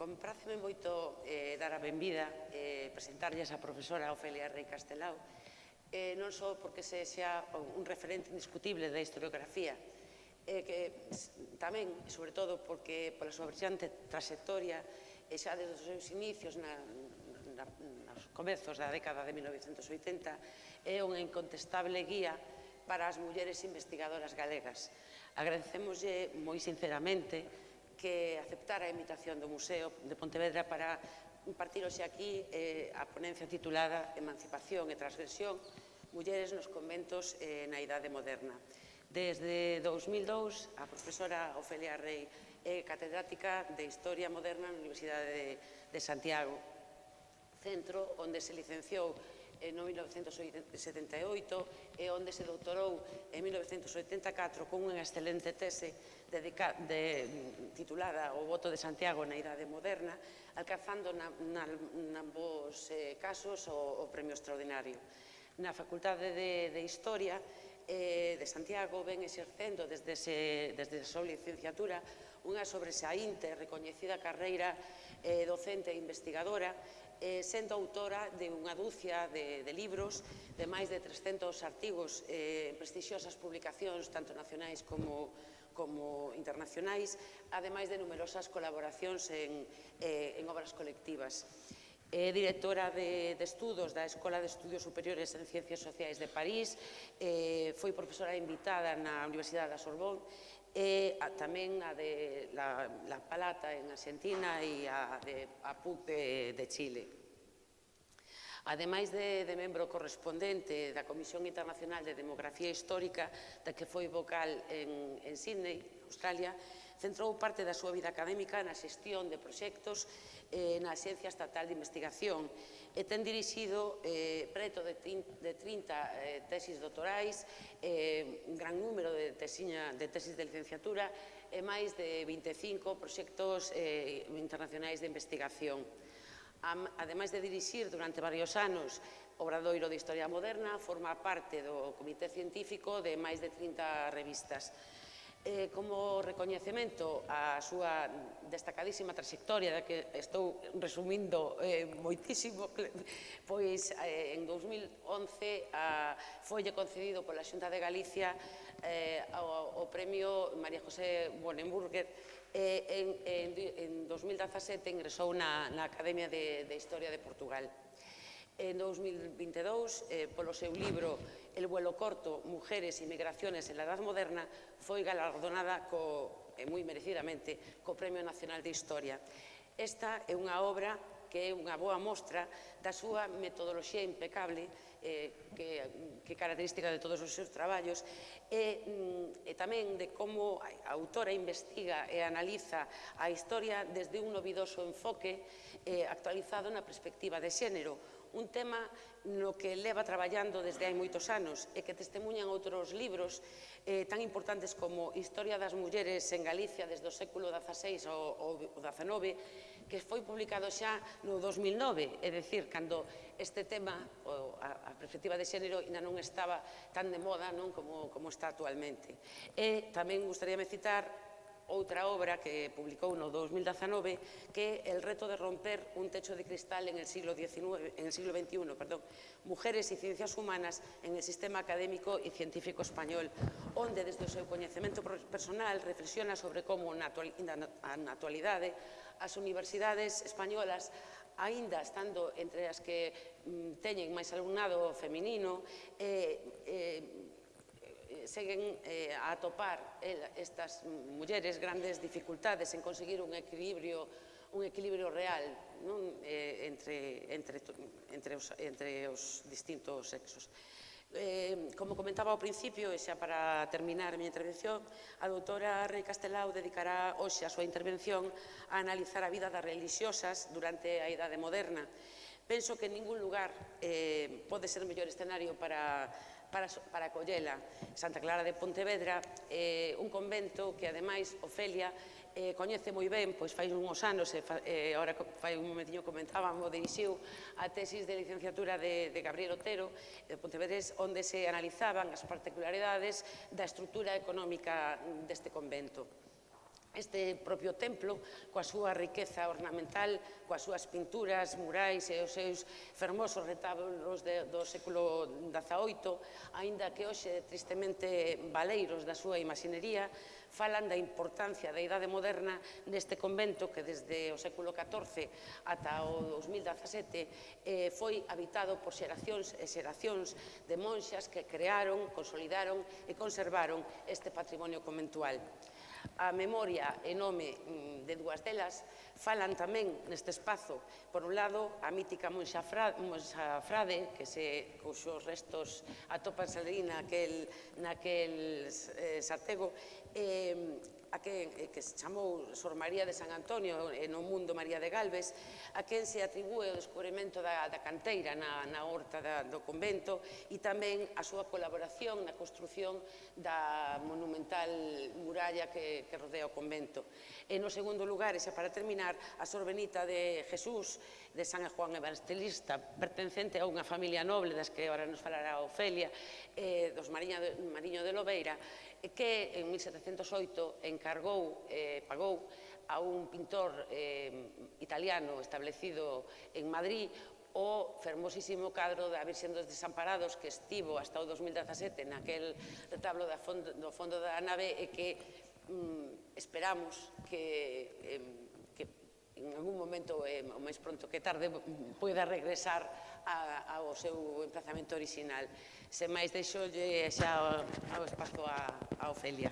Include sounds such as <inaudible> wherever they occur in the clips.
Compráceme moito eh, dar a benvida, eh, presentarlles a profesora Ofelia Rey Castelao, eh, non só porque se xa un referente indiscutible da historiografía, eh, que tamén, sobre todo, porque pola súa brillante trayectoria, e xa desde os seus inicios na, na, nos comezos da década de 1980, é unha incontestable guía para as mulleres investigadoras galegas. Agradecemoslle moi sinceramente que aceptara a invitación do Museo de Pontevedra para impartir hoxe aquí eh, a ponencia titulada Emancipación e transgresión Mulleres nos conventos eh, na idade moderna. Desde 2002, a profesora Ofelia Rey é catedrática de Historia Moderna na Universidade de, de Santiago, centro onde se licenciou en 1978 e onde se doutorou en 1984 con unha excelente tese dedica, de, titulada O voto de Santiago na idade moderna, alcanzando na, na, na ambos eh, casos o, o premio extraordinario. Na Facultade de, de Historia eh, de Santiago ven exercendo desde, ese, desde a súa licenciatura unha sobresaínte recoñecida carreira eh, docente e investigadora eh, sendo autora de unha dúcia de, de libros, de máis de 300 artigos eh, en prestixiosas publicacións, tanto nacionais como, como internacionais, ademais de numerosas colaboracións en, eh, en obras colectivas. É directora de, de estudos da Escola de Estudios Superiores en Ciencias Sociais de París, eh, foi profesora invitada na Universidade da Sorbonne, e a, tamén a de la, la Palata en Argentina e a de a PUC de, de Chile. Ademais de, de membro correspondente da Comisión Internacional de Demografía Histórica, da que foi vocal en, en Sydney, Australia, centrou parte da súa vida académica na xestión de proxectos eh, na Axencia Estatal de Investigación e ten dirixido eh, preto de 30, de 30 eh, tesis doutorais, eh, un gran número de, tesiña, de tesis de licenciatura e máis de 25 proxectos eh, internacionais de investigación. Ademais de dirixir durante varios anos Obradoiro de Historia Moderna, forma parte do Comité Científico de máis de 30 revistas eh, como recoñecemento a súa destacadísima trayectoria da que estou resumindo eh, moitísimo <laughs> pois eh, en 2011 a, folle concedido pola Xunta de Galicia eh, o, o premio María José Bonenburger eh, en, en, en 2017 ingresou na, na Academia de, de Historia de Portugal. En 2022 eh, polo seu libro el vuelo corto Mujeres e Migraciones en la Edad Moderna foi galardonada co, e moi merecidamente co Premio Nacional de Historia. Esta é unha obra que é unha boa mostra da súa metodoloxía impecable eh, que, que característica de todos os seus traballos e, mm, e tamén de como a autora investiga e analiza a historia desde un novidoso enfoque eh, actualizado na perspectiva de xénero un tema no que leva traballando desde hai moitos anos e que testemunhan outros libros eh, tan importantes como Historia das mulleres en Galicia desde o século XVI ao, ao XIX, que foi publicado xa no 2009, é dicir, cando este tema, o, a, a perspectiva de xénero, ainda non estaba tan de moda non como, como está actualmente. E tamén gustaríame citar outra obra que publicou no 2019 que é El reto de romper un techo de cristal en el siglo, XIX, en el siglo XXI, perdón, Mujeres e Ciencias Humanas en el Sistema Académico e Científico Español, onde desde o seu coñecemento personal reflexiona sobre como na actualidade as universidades españolas aínda estando entre as que mm, teñen máis alumnado feminino, eh, eh, seguen eh, a atopar eh, estas mulleres grandes dificultades en conseguir un equilibrio un equilibrio real non? Eh, entre, entre, entre, os, entre os distintos sexos. Eh, como comentaba ao principio, e xa para terminar a miña intervención, a doutora Rey Castelao dedicará hoxe a súa intervención a analizar a vida das religiosas durante a Idade Moderna. Penso que en ningún lugar eh, pode ser o mellor escenario para para, para acollela Santa Clara de Pontevedra, eh, un convento que, ademais, Ofelia eh, coñece moi ben, pois fai uns anos, e fa, eh, ahora fai un momentiño comentábamos, dirixiu a tesis de licenciatura de, de Gabriel Otero, de Pontevedres, onde se analizaban as particularidades da estrutura económica deste convento. Este propio templo, coa súa riqueza ornamental, coas súas pinturas, murais e os seus fermosos retablos de, do século XVIII, aínda que hoxe tristemente baleiros da súa imaxinería, falan da importancia da idade moderna neste convento que desde o século XIV ata o 2017 eh, foi habitado por xeracións e xeracións de monxas que crearon, consolidaron e conservaron este patrimonio conventual a memoria e nome mm, de dúas delas falan tamén neste espazo, por un lado, a mítica Monxa Frade, que se cuxos restos atopanse ali naquel, naquel eh, sartego, eh, a quen, eh, que se chamou Sor María de San Antonio e no mundo María de Galvez a quen se atribúe o descubrimento da, da canteira na, na horta da, do convento e tamén a súa colaboración na construción da monumental muralla que, que rodea o convento. E no segundo lugar, e xa para terminar, a Sor Benita de Jesús de San Juan Evangelista, pertencente a unha familia noble das que ahora nos falará Ofelia, eh, dos Mariño de, Mariño de Lobeira, que en 1708 encargou, eh, pagou a un pintor eh, italiano establecido en Madrid o fermosísimo cadro da Virxen dos Desamparados que estivo hasta o 2017 naquel retablo da fondo, do fondo da nave e que mm, esperamos que, eh, que en algún momento, eh, o máis pronto que tarde, poida regresar a, ao seu emplazamento original. Se máis deixolle xa ao espazo a, a Ofelia.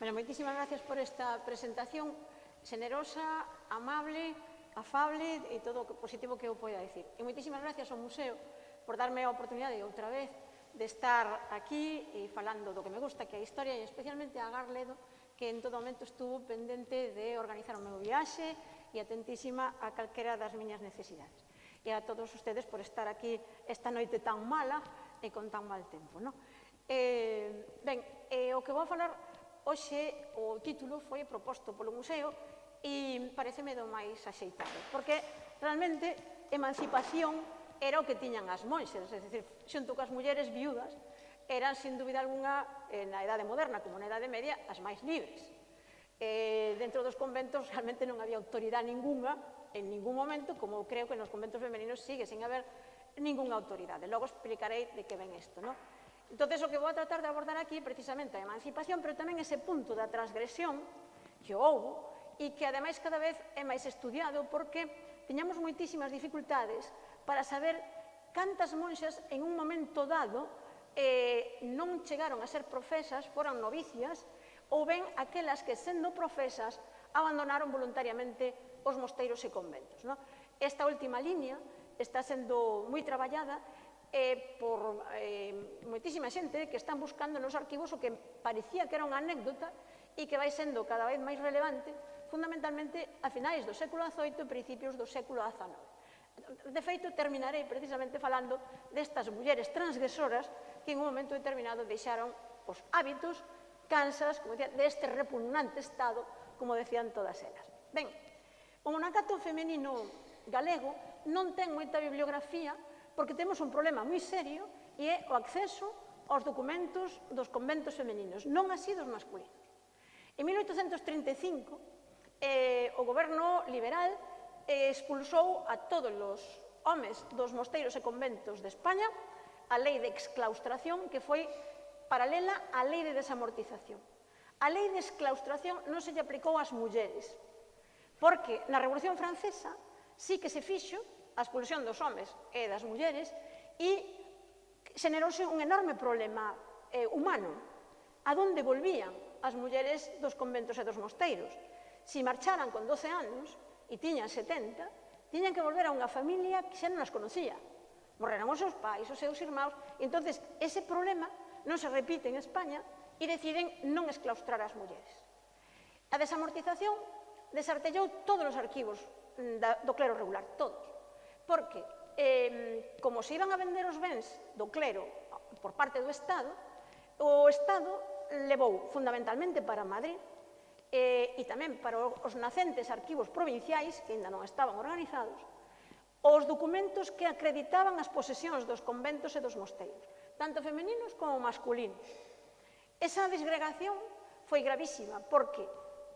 Bueno, moitísimas gracias por esta presentación generosa, amable, afable e todo o positivo que eu poida dicir. E moitísimas gracias ao Museo por darme a oportunidade outra vez de estar aquí e falando do que me gusta, que é a historia e especialmente a Garledo, que en todo momento estuvo pendente de organizar o meu viaxe e atentísima a calquera das miñas necesidades. E a todos ustedes por estar aquí esta noite tan mala e con tan mal tempo. No? Eh, ben, eh, o que vou falar hoxe, o título foi proposto polo museo e pareceme do máis axeitado, porque realmente emancipación era o que tiñan as monxes, é dicir, xunto coas mulleres viudas, eran, sin dúbida alguna, eh, na Edade Moderna, como na Edade Media, as máis libres. Eh, dentro dos conventos realmente non había autoridade ninguna, en ningún momento, como creo que nos conventos femeninos sigue sen haber ninguna autoridade. Logo explicarei de que ven isto, non? Entón, o que vou a tratar de abordar aquí precisamente a emancipación, pero tamén ese punto da transgresión que houve e que ademais cada vez é máis estudiado porque teñamos moitísimas dificultades para saber cantas monxas en un momento dado eh, non chegaron a ser profesas, foran novicias, ou ben aquelas que, sendo profesas, abandonaron voluntariamente os mosteiros e conventos. No? Esta última línea está sendo moi traballada eh, por eh, moitísima xente que están buscando nos arquivos o que parecía que era unha anécdota e que vai sendo cada vez máis relevante, fundamentalmente a finais do século XVIII e principios do século XIX. De feito, terminarei precisamente falando destas mulleres transgresoras que en un momento determinado deixaron os hábitos cansas, como decía, deste repugnante estado, como decían todas elas. Ben, o monacato femenino galego non ten moita bibliografía porque temos un problema moi serio e é o acceso aos documentos dos conventos femeninos, non así dos masculinos. En 1835, eh, o goberno liberal eh, expulsou a todos os homes dos mosteiros e conventos de España a lei de exclaustración que foi paralela á lei de desamortización. A lei de exclaustración non se lle aplicou ás mulleres, porque na Revolución Francesa sí que se fixo a expulsión dos homes e das mulleres e xenerouse un enorme problema eh, humano. A donde volvían as mulleres dos conventos e dos mosteiros? Si marcharan con 12 anos e tiñan 70, tiñan que volver a unha familia que xa non as conocía, morreron os seus pais, os seus irmãos. entonces ese problema non se repite en España e deciden non esclaustrar as mulleres. A desamortización desartellou todos os arquivos mm, da, do clero regular, todos. Porque, eh, como se iban a vender os bens do clero por parte do Estado, o Estado levou fundamentalmente para Madrid eh, e tamén para os nacentes arquivos provinciais que ainda non estaban organizados, os documentos que acreditaban as posesións dos conventos e dos mosteiros, tanto femeninos como masculinos. Esa desgregación foi gravísima, porque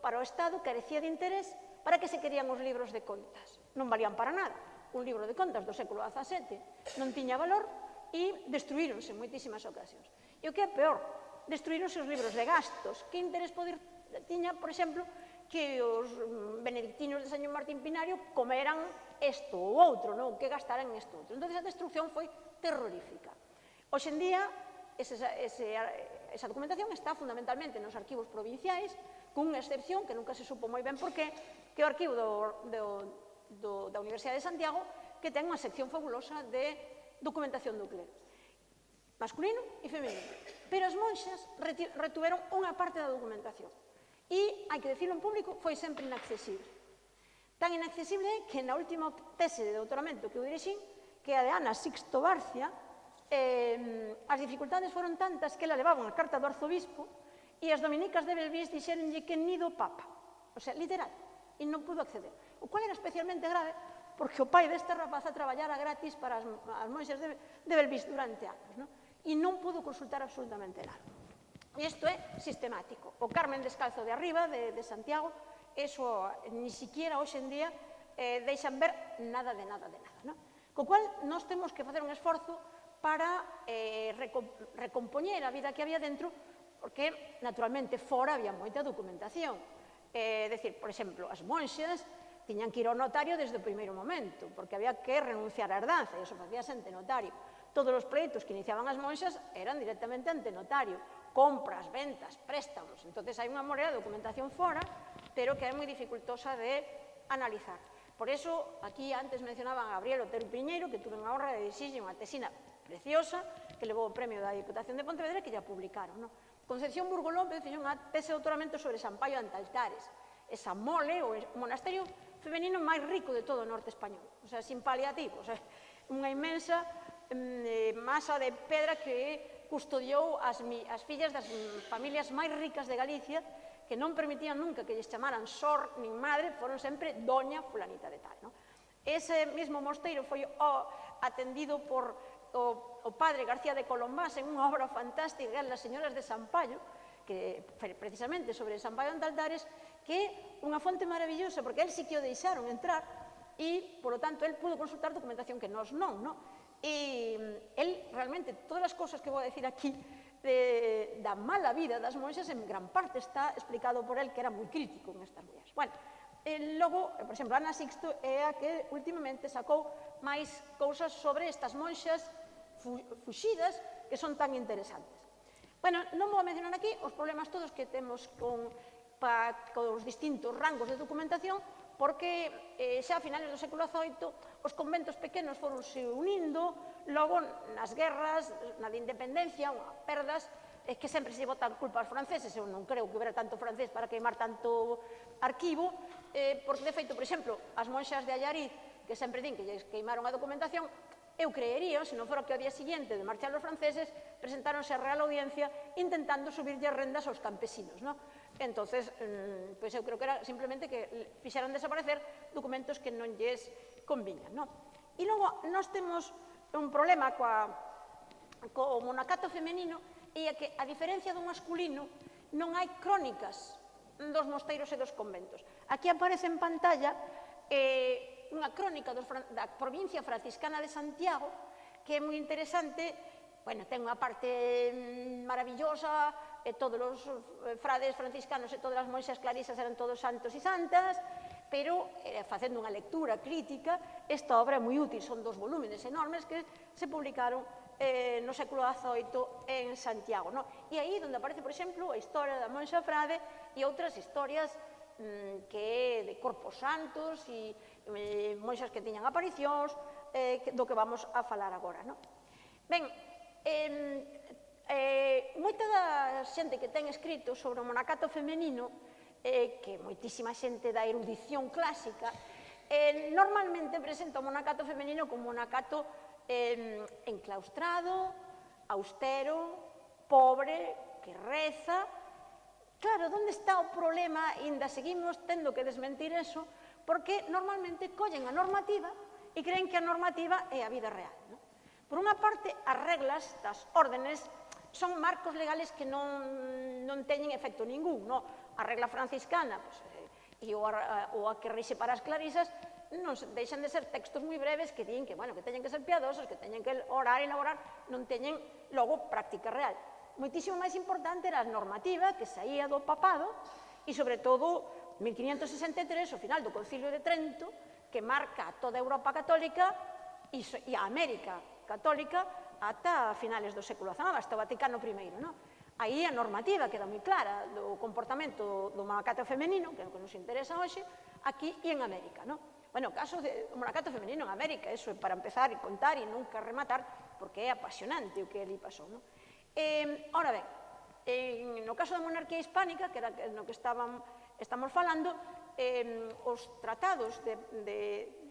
para o Estado carecía de interés para que se querían os libros de contas. Non valían para nada. Un libro de contas do século XVII non tiña valor e destruíronse en moitísimas ocasións. E o que é peor, destruíronse os libros de gastos. Que interés poder tiña, por exemplo, que os mm, benedictinos de San Martín Pinario comeran isto ou outro, non? que gastaran isto outro. Entón, a destrucción foi terrorífica. Hoxe en día, ese, ese, esa documentación está fundamentalmente nos arquivos provinciais, cunha excepción, que nunca se supo moi ben por qué, que é o arquivo do, do, do, da Universidade de Santiago, que ten unha sección fabulosa de documentación do clero masculino e femenino. Pero as monxas retuveron unha parte da documentación. E, hai que decirlo en público, foi sempre inaccesible. Tan inaccesible que na última tese de doutoramento que eu dirixín, que é a de Ana Sixto Barcia, eh, as dificultades foron tantas que la levaban a carta do arzobispo e as dominicas de Belvís dixeronlle que nido Papa. O sea, literal. E non pudo acceder. O cual era especialmente grave porque o pai desta rapaza traballara gratis para as, as monxas de, de Belvís durante anos. Non? E non pudo consultar absolutamente nada. E isto é sistemático. O Carmen Descalzo de arriba, de, de Santiago, eso ni siquiera hoxe en día eh, deixan ver nada de nada de nada. Non? Co cual, nós temos que facer un esforzo para eh, recompoñer a vida que había dentro, porque, naturalmente, fora había moita documentación. Eh, decir, por exemplo, as monxas tiñan que ir ao notario desde o primeiro momento, porque había que renunciar á herdanza, e eso facía ante notario. Todos os pleitos que iniciaban as monxas eran directamente ante notario compras, ventas, préstamos. Entonces hai unha morea de documentación fora, pero que é moi dificultosa de analizar. Por eso, aquí antes mencionaban a Gabriel Otero Piñeiro, que tuve a honra de dirixirlle unha tesina preciosa, que levou o premio da Diputación de Pontevedra, que ya publicaron. No? Concepción Burgo López fixo unha tese de doutoramento sobre Sampaio Antaltares, esa mole, o monasterio femenino máis rico de todo o norte español, o sea, sin paliativos, o sea, unha inmensa mm, eh, masa de pedra que custodiou as, mi, as fillas das familias máis ricas de Galicia que non permitían nunca que lles chamaran sor nin madre, foron sempre doña fulanita de tal. No? Ese mesmo mosteiro foi o atendido por o, o padre García de Colombás en unha obra fantástica, Las señoras de Sampaio, que precisamente sobre Sampaio Antaldares, que é unha fonte maravillosa, porque el sí que o deixaron entrar e, polo tanto, el pudo consultar documentación que nós non, non? E el, mm, realmente, todas as cousas que vou a decir aquí de, da mala vida das monxas en gran parte está explicado por el que era moi crítico en estas mulleres. Bueno, e logo, por exemplo, Ana Sixto é a que últimamente sacou máis cousas sobre estas monxas fu fuxidas que son tan interesantes. Bueno, non vou a mencionar aquí os problemas todos que temos con, pa, con os distintos rangos de documentación porque eh, xa a finales do século XVIII os conventos pequenos foronse unindo, logo nas guerras, na de independencia, unha perdas, é que sempre se botan culpa aos franceses, eu non creo que houbera tanto francés para queimar tanto arquivo, eh, porque de feito, por exemplo, as monxas de Allariz, que sempre din que lles queimaron a documentación, eu creería, se non fora que ao día siguiente de marchar os franceses, presentáronse a Real Audiencia intentando subirlle rendas aos campesinos. Non? Entonces, pois eu creo que era simplemente que fixeran desaparecer documentos que non lles conviñan, non? E logo, nós temos un problema coa, co monacato femenino e é que, a diferencia do masculino, non hai crónicas dos mosteiros e dos conventos. Aquí aparece en pantalla eh, unha crónica dos, da provincia franciscana de Santiago que é moi interesante, bueno, ten unha parte mm, maravillosa, e todos os eh, frades franciscanos e todas as monxas clarisas eran todos santos e santas, pero eh, facendo unha lectura crítica, esta obra é moi útil, son dos volúmenes enormes que se publicaron eh, no século XVIII en Santiago. No? E aí onde aparece, por exemplo, a historia da Monxa Frade e outras historias mm, que de corpos santos e eh, monxas que tiñan aparicións, eh, do que vamos a falar agora. No? Ben, eh, Eh, moita da xente que ten escrito sobre o monacato femenino, eh, que moitísima xente da erudición clásica, eh, normalmente presenta o monacato femenino como monacato eh, enclaustrado, austero, pobre, que reza. Claro, onde está o problema? Inda seguimos tendo que desmentir eso, porque normalmente collen a normativa e creen que a normativa é a vida real. Non? Por unha parte, as reglas das órdenes son marcos legales que non, non teñen efecto ningún, no? A regla franciscana, pues, eh, e o a, o a que rixe para as clarisas, non deixan de ser textos moi breves que din que, bueno, que teñen que ser piadosos, que teñen que orar e laborar, non teñen logo práctica real. Moitísimo máis importante era a normativa que saía do papado e, sobre todo, 1563, o final do Concilio de Trento, que marca toda a Europa católica e a América católica ata finales do século XIX, hasta o Vaticano I. Non? Aí a normativa queda moi clara do comportamento do monacato femenino, que é o que nos interesa hoxe, aquí e en América. Non? Bueno, o caso do monacato femenino en América, eso é para empezar e contar e nunca rematar, porque é apasionante o que ali pasou. Non? Eh, ora ben, en, no caso da monarquía hispánica, que era no que estaban, estamos falando, eh, os tratados de, de,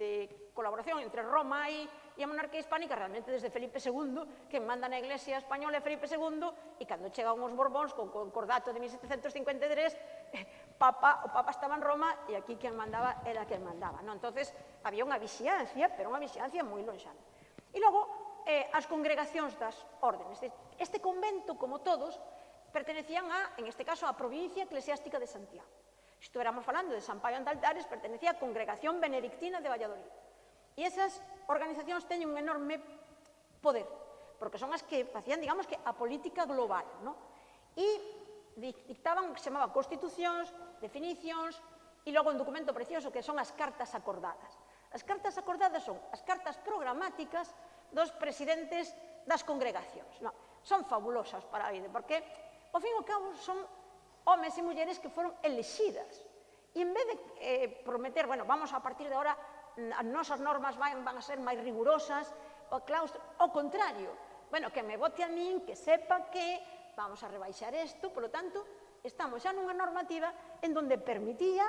de colaboración entre Roma e e a monarquía hispánica realmente desde Felipe II, que manda na Iglesia Española é Felipe II, e cando chegan os Borbóns con concordato de 1753, eh, papa, o Papa estaba en Roma e aquí quen mandaba era quen mandaba. Non? entonces había unha vixiancia, pero unha vixiancia moi lonxana. E logo, eh, as congregacións das órdenes. Este convento, como todos, pertenecían a, en este caso, a provincia eclesiástica de Santiago. Estuéramos falando de San Paio Andaltares, pertenecía á congregación benedictina de Valladolid. E esas organizacións teñen un enorme poder, porque son as que facían, digamos, que a política global, ¿no? E dictaban, se chamaba constitucións, definicións, e logo un documento precioso que son as cartas acordadas. As cartas acordadas son as cartas programáticas dos presidentes das congregacións. No, son fabulosas para a vida, porque, ao fin e ao cabo, son homes e mulleres que foron elexidas. E en vez de eh, prometer, bueno, vamos a partir de ahora as nosas normas van, van a ser máis rigurosas, o claustro, o contrario. Bueno, que me vote a min, que sepa que vamos a rebaixar isto, polo tanto, estamos xa nunha normativa en donde permitía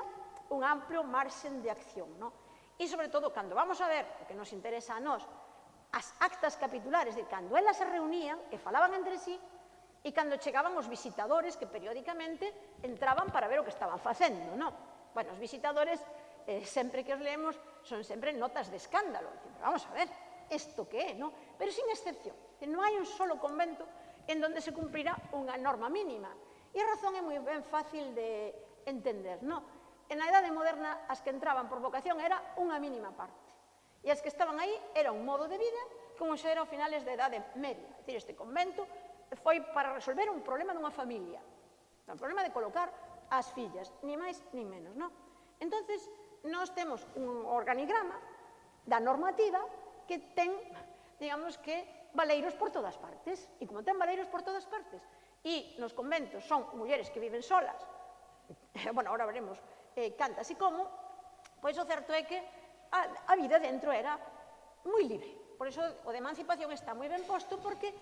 un amplio marxen de acción, No? E, sobre todo, cando vamos a ver o que nos interesa a nós, as actas capitulares, de cando elas se reunían e falaban entre sí, e cando chegaban os visitadores que periódicamente entraban para ver o que estaban facendo, non? Bueno, os visitadores eh, sempre que os leemos son sempre notas de escándalo. Pero vamos a ver, isto que é, no? Pero sin excepción, non hai un solo convento en donde se cumprirá unha norma mínima. E a razón é moi ben fácil de entender, no? En a idade moderna, as que entraban por vocación era unha mínima parte. E as que estaban aí era un modo de vida como xa era a finales da idade media. É dicir, este convento foi para resolver un problema dunha familia. Un problema de colocar as fillas, ni máis ni menos, non? Entonces, nós temos un organigrama da normativa que ten, digamos que, valeiros por todas partes. E como ten valeiros por todas partes, e nos conventos son mulleres que viven solas, <laughs> bueno, ahora veremos eh, cantas e como, pois o certo é que a, a vida dentro era moi libre. Por iso o de emancipación está moi ben posto porque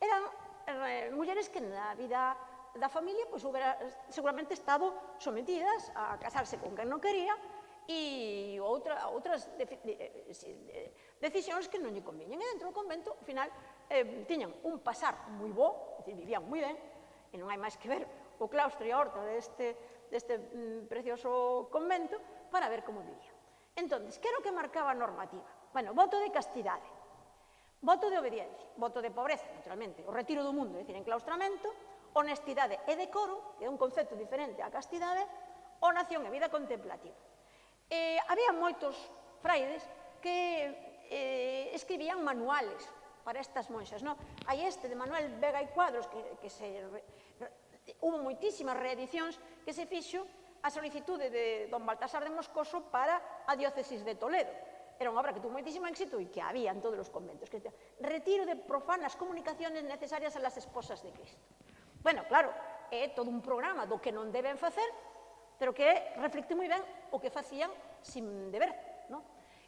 eran eh, mulleres que na vida da familia pois, hubiera seguramente estado sometidas a casarse con quen non quería, e outra, outras de, de, eh, de, eh, eh, decisións que non lle conviñen. E dentro do convento, ao final, eh, tiñan un pasar moi bo, dicir, vivían moi ben, e non hai máis que ver o claustro e a horta deste, deste mm, precioso convento para ver como vivían. Entón, que era o que marcaba a normativa? Bueno, voto de castidade, voto de obediencia, voto de pobreza, naturalmente, o retiro do mundo, é dicir, enclaustramento, honestidade e decoro, que é un concepto diferente á castidade, o nación e vida contemplativa eh, había moitos fraides que eh, escribían manuales para estas monxas. No? Hai este de Manuel Vega e Cuadros que, que se re, hubo moitísimas reedicións que se fixo a solicitude de don Baltasar de Moscoso para a diócesis de Toledo. Era unha obra que tuvo moitísimo éxito e que había en todos os conventos. Que retiro de profanas comunicaciones necesarias a las esposas de Cristo. Bueno, claro, é todo un programa do que non deben facer pero que reflecte moi ben o que facían sin deber. No?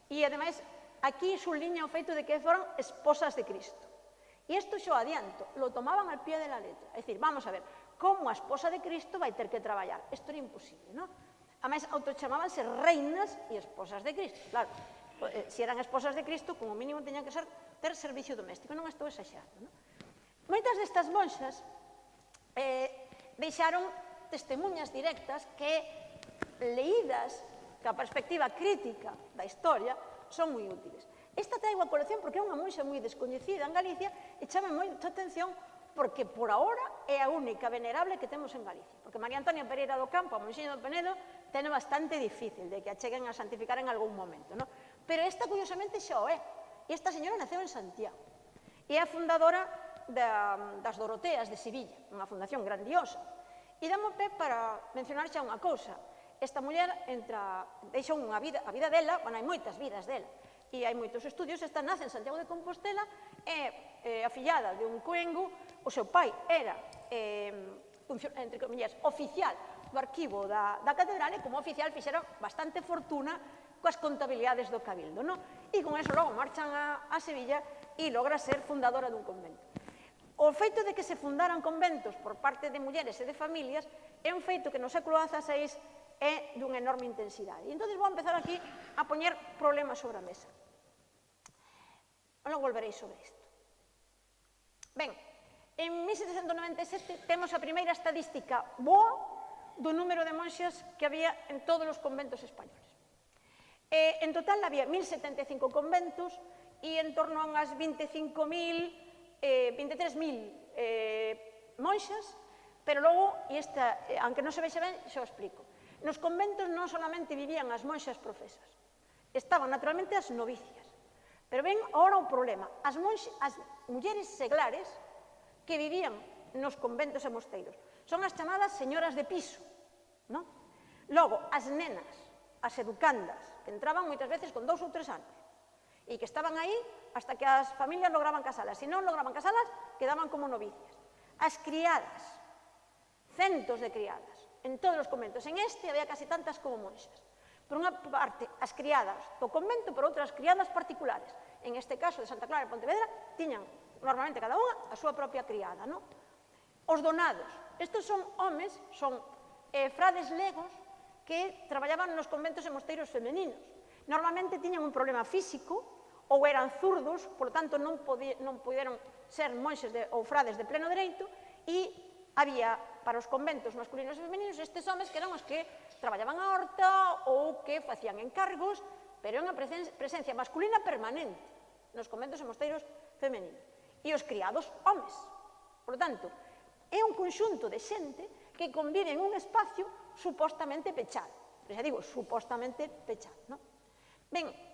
E, ademais, aquí subliña o feito de que foron esposas de Cristo. E isto xo adianto, lo tomaban al pie de la letra. É dicir, vamos a ver, como a esposa de Cristo vai ter que traballar? Isto era imposible, non? A máis, autochamábanse reinas e esposas de Cristo. Claro, eh, se eran esposas de Cristo, como mínimo teñan que ser, ter servicio doméstico. Non estou exaxando, non? Moitas destas monxas eh, deixaron testemunhas directas que, leídas ca perspectiva crítica da historia, son moi útiles. Esta traigo a colección porque é unha monxa moi descoñecida en Galicia e chama moita atención porque por ahora é a única venerable que temos en Galicia. Porque María Antonia Pereira do Campo, a Monxiña do Penedo, ten bastante difícil de que a cheguen a santificar en algún momento. No? Pero esta, curiosamente, xa o é. E esta señora naceu en Santiago. E é a fundadora da, das Doroteas de Sevilla, unha fundación grandiosa E damos pé para mencionar xa unha cousa. Esta muller entra, deixa unha vida, a vida dela, bueno, hai moitas vidas dela, e hai moitos estudios, esta nace en Santiago de Compostela, é, é afillada de un coengo, o seu pai era, é, entre comillas, oficial do arquivo da, da catedral e como oficial fixera bastante fortuna coas contabilidades do Cabildo, non? E con eso logo marchan a, a Sevilla e logra ser fundadora dun convento. O feito de que se fundaran conventos por parte de mulleres e de familias é un feito que no século XVI é dunha enorme intensidade. E entón vou empezar aquí a poñer problemas sobre a mesa. Non volverei sobre isto. Ben, en 1797 temos a primeira estadística boa do número de monxas que había en todos os conventos españoles. Eh, en total había 1075 conventos e en torno a unhas 25.000 eh, 23.000 eh, monxas, pero logo, e esta, eh, aunque non se vexe ben, xa o explico. Nos conventos non solamente vivían as monxas profesas, estaban naturalmente as novicias. Pero ven ahora o problema, as, monxas, as mulleres seglares que vivían nos conventos e mosteiros. Son as chamadas señoras de piso, non? Logo, as nenas, as educandas, que entraban moitas veces con dous ou tres anos, e que estaban aí hasta que as familias lograban casalas. Se non lograban casalas, quedaban como novicias. As criadas, centos de criadas, en todos os conventos. En este había casi tantas como monxas. Por unha parte, as criadas do convento, por outras criadas particulares. En este caso, de Santa Clara e Pontevedra, tiñan normalmente cada unha a súa propia criada, non? Os donados. Estes son homes, son eh, frades legos que traballaban nos conventos e mosteiros femeninos. Normalmente tiñan un problema físico, ou eran zurdos, polo tanto non, podi, non puderon ser monxes de, ou frades de pleno dereito, e había para os conventos masculinos e femeninos estes homes que eran os que traballaban a horta ou que facían encargos, pero unha presencia masculina permanente nos conventos e mosteiros femeninos. E os criados, homes. Por tanto, é un conxunto de xente que convive en un espacio supostamente pechado. Pero xa digo, supostamente pechado, non? Ben,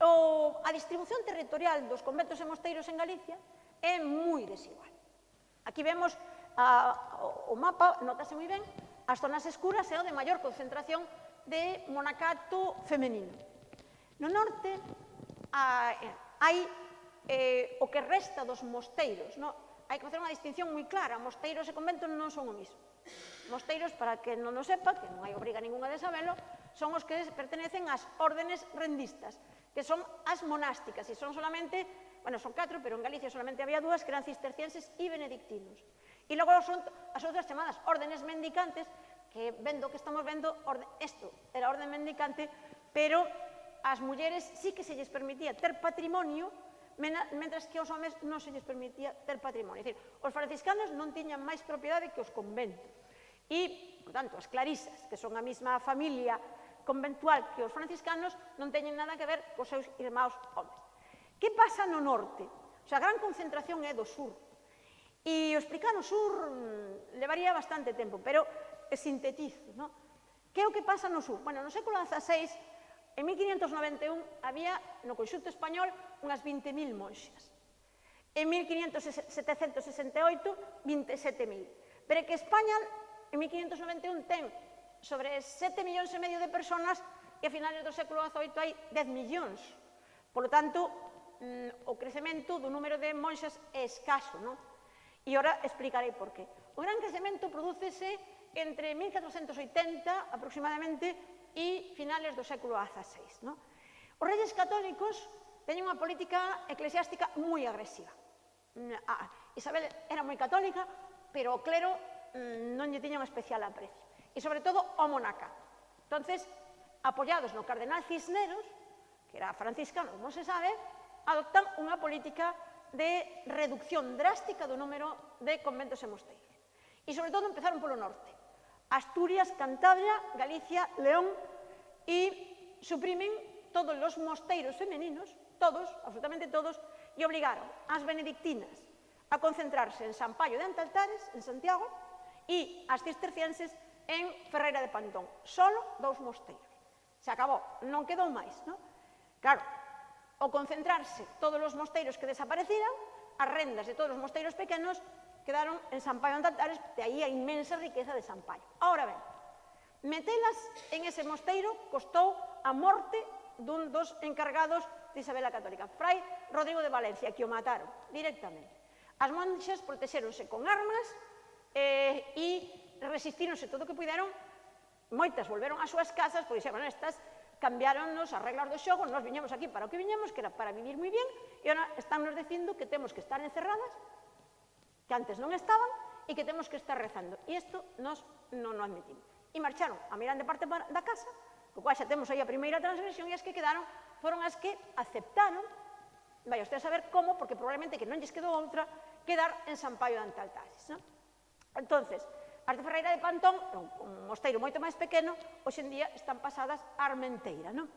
o, a distribución territorial dos conventos e mosteiros en Galicia é moi desigual. Aquí vemos a, o mapa, notase moi ben, as zonas escuras é o de maior concentración de monacato femenino. No norte a, hai eh, o que resta dos mosteiros. No? Hai que facer unha distinción moi clara. Mosteiros e conventos non son o mismo. Mosteiros, para que non o sepa, que non hai obriga ninguna de sabelo, son os que pertenecen ás órdenes rendistas que son as monásticas, e son solamente, bueno, son catro, pero en Galicia solamente había dúas, que eran cistercienses e benedictinos. E logo son as outras chamadas órdenes mendicantes, que vendo que estamos vendo, orde, esto era orden mendicante, pero as mulleres sí que se lles permitía ter patrimonio, mentras que aos homes non se lles permitía ter patrimonio. É dicir, os franciscanos non tiñan máis propiedade que os conventos. E, por tanto, as clarisas, que son a mesma familia conventual que os franciscanos non teñen nada que ver cos seus irmãos homes. Que pasa no norte? O sea, a gran concentración é do sur. E o explicar o sur levaría bastante tempo, pero sintetizo, ¿no? Que é o que pasa no sur? Bueno, no século XVI, en 1591, había no conxunto español unhas 20.000 monxas. En 1768, 27.000. Pero que España en 1591 ten sobre 7 millóns e medio de personas e a finales do século XVIII hai 10 millóns. Por lo tanto, mm, o crecemento do número de monxas é escaso, non? E ora explicarei por qué. O gran crecemento prodúcese entre 1480 aproximadamente e finales do século XVI. No? Os reyes católicos teñen unha política eclesiástica moi agresiva. Ah, Isabel era moi católica, pero o clero mm, non lle tiña un especial aprecio e, sobre todo, o monacato. Entonces, apoyados no cardenal Cisneros, que era franciscano, como se sabe, adoptan unha política de reducción drástica do número de conventos e mosteiros. E, sobre todo, empezaron polo norte. Asturias, Cantabria, Galicia, León e suprimen todos os mosteiros femeninos, todos, absolutamente todos, e obligaron as benedictinas a concentrarse en San Paio de Antaltares, en Santiago, e as cistercienses en Ferreira de Pantón. Solo dous mosteiros. Se acabou, non quedou máis, non? Claro, ao concentrarse todos os mosteiros que desapareciran, as rendas de todos os mosteiros pequenos quedaron en Sampaio en Tatares, de aí a inmensa riqueza de Sampaio. Ahora ben, metelas en ese mosteiro costou a morte dun dos encargados de Isabel a Católica, Fray Rodrigo de Valencia, que o mataron directamente. As monxas protexeronse con armas eh, e resistíronse todo o que puderon, moitas volveron ás súas casas, pois xa, bueno, estas cambiáronnos as reglas do xogo, nos viñemos aquí para o que viñemos, que era para vivir moi bien, e ahora estánnos dicindo que temos que estar encerradas, que antes non estaban, e que temos que estar rezando. E isto nos non o admitimos. E marcharon a mirar de parte da casa, co cual xa temos aí a primeira transgresión, e as que quedaron foron as que aceptaron, vai usted a saber como, porque probablemente que non lles quedou outra, quedar en San Paio de Antaltasis. ¿no? Entonces, As de Ferreira de Pantón, un mosteiro moito máis pequeno, hoxe en día están pasadas a Armenteira, non?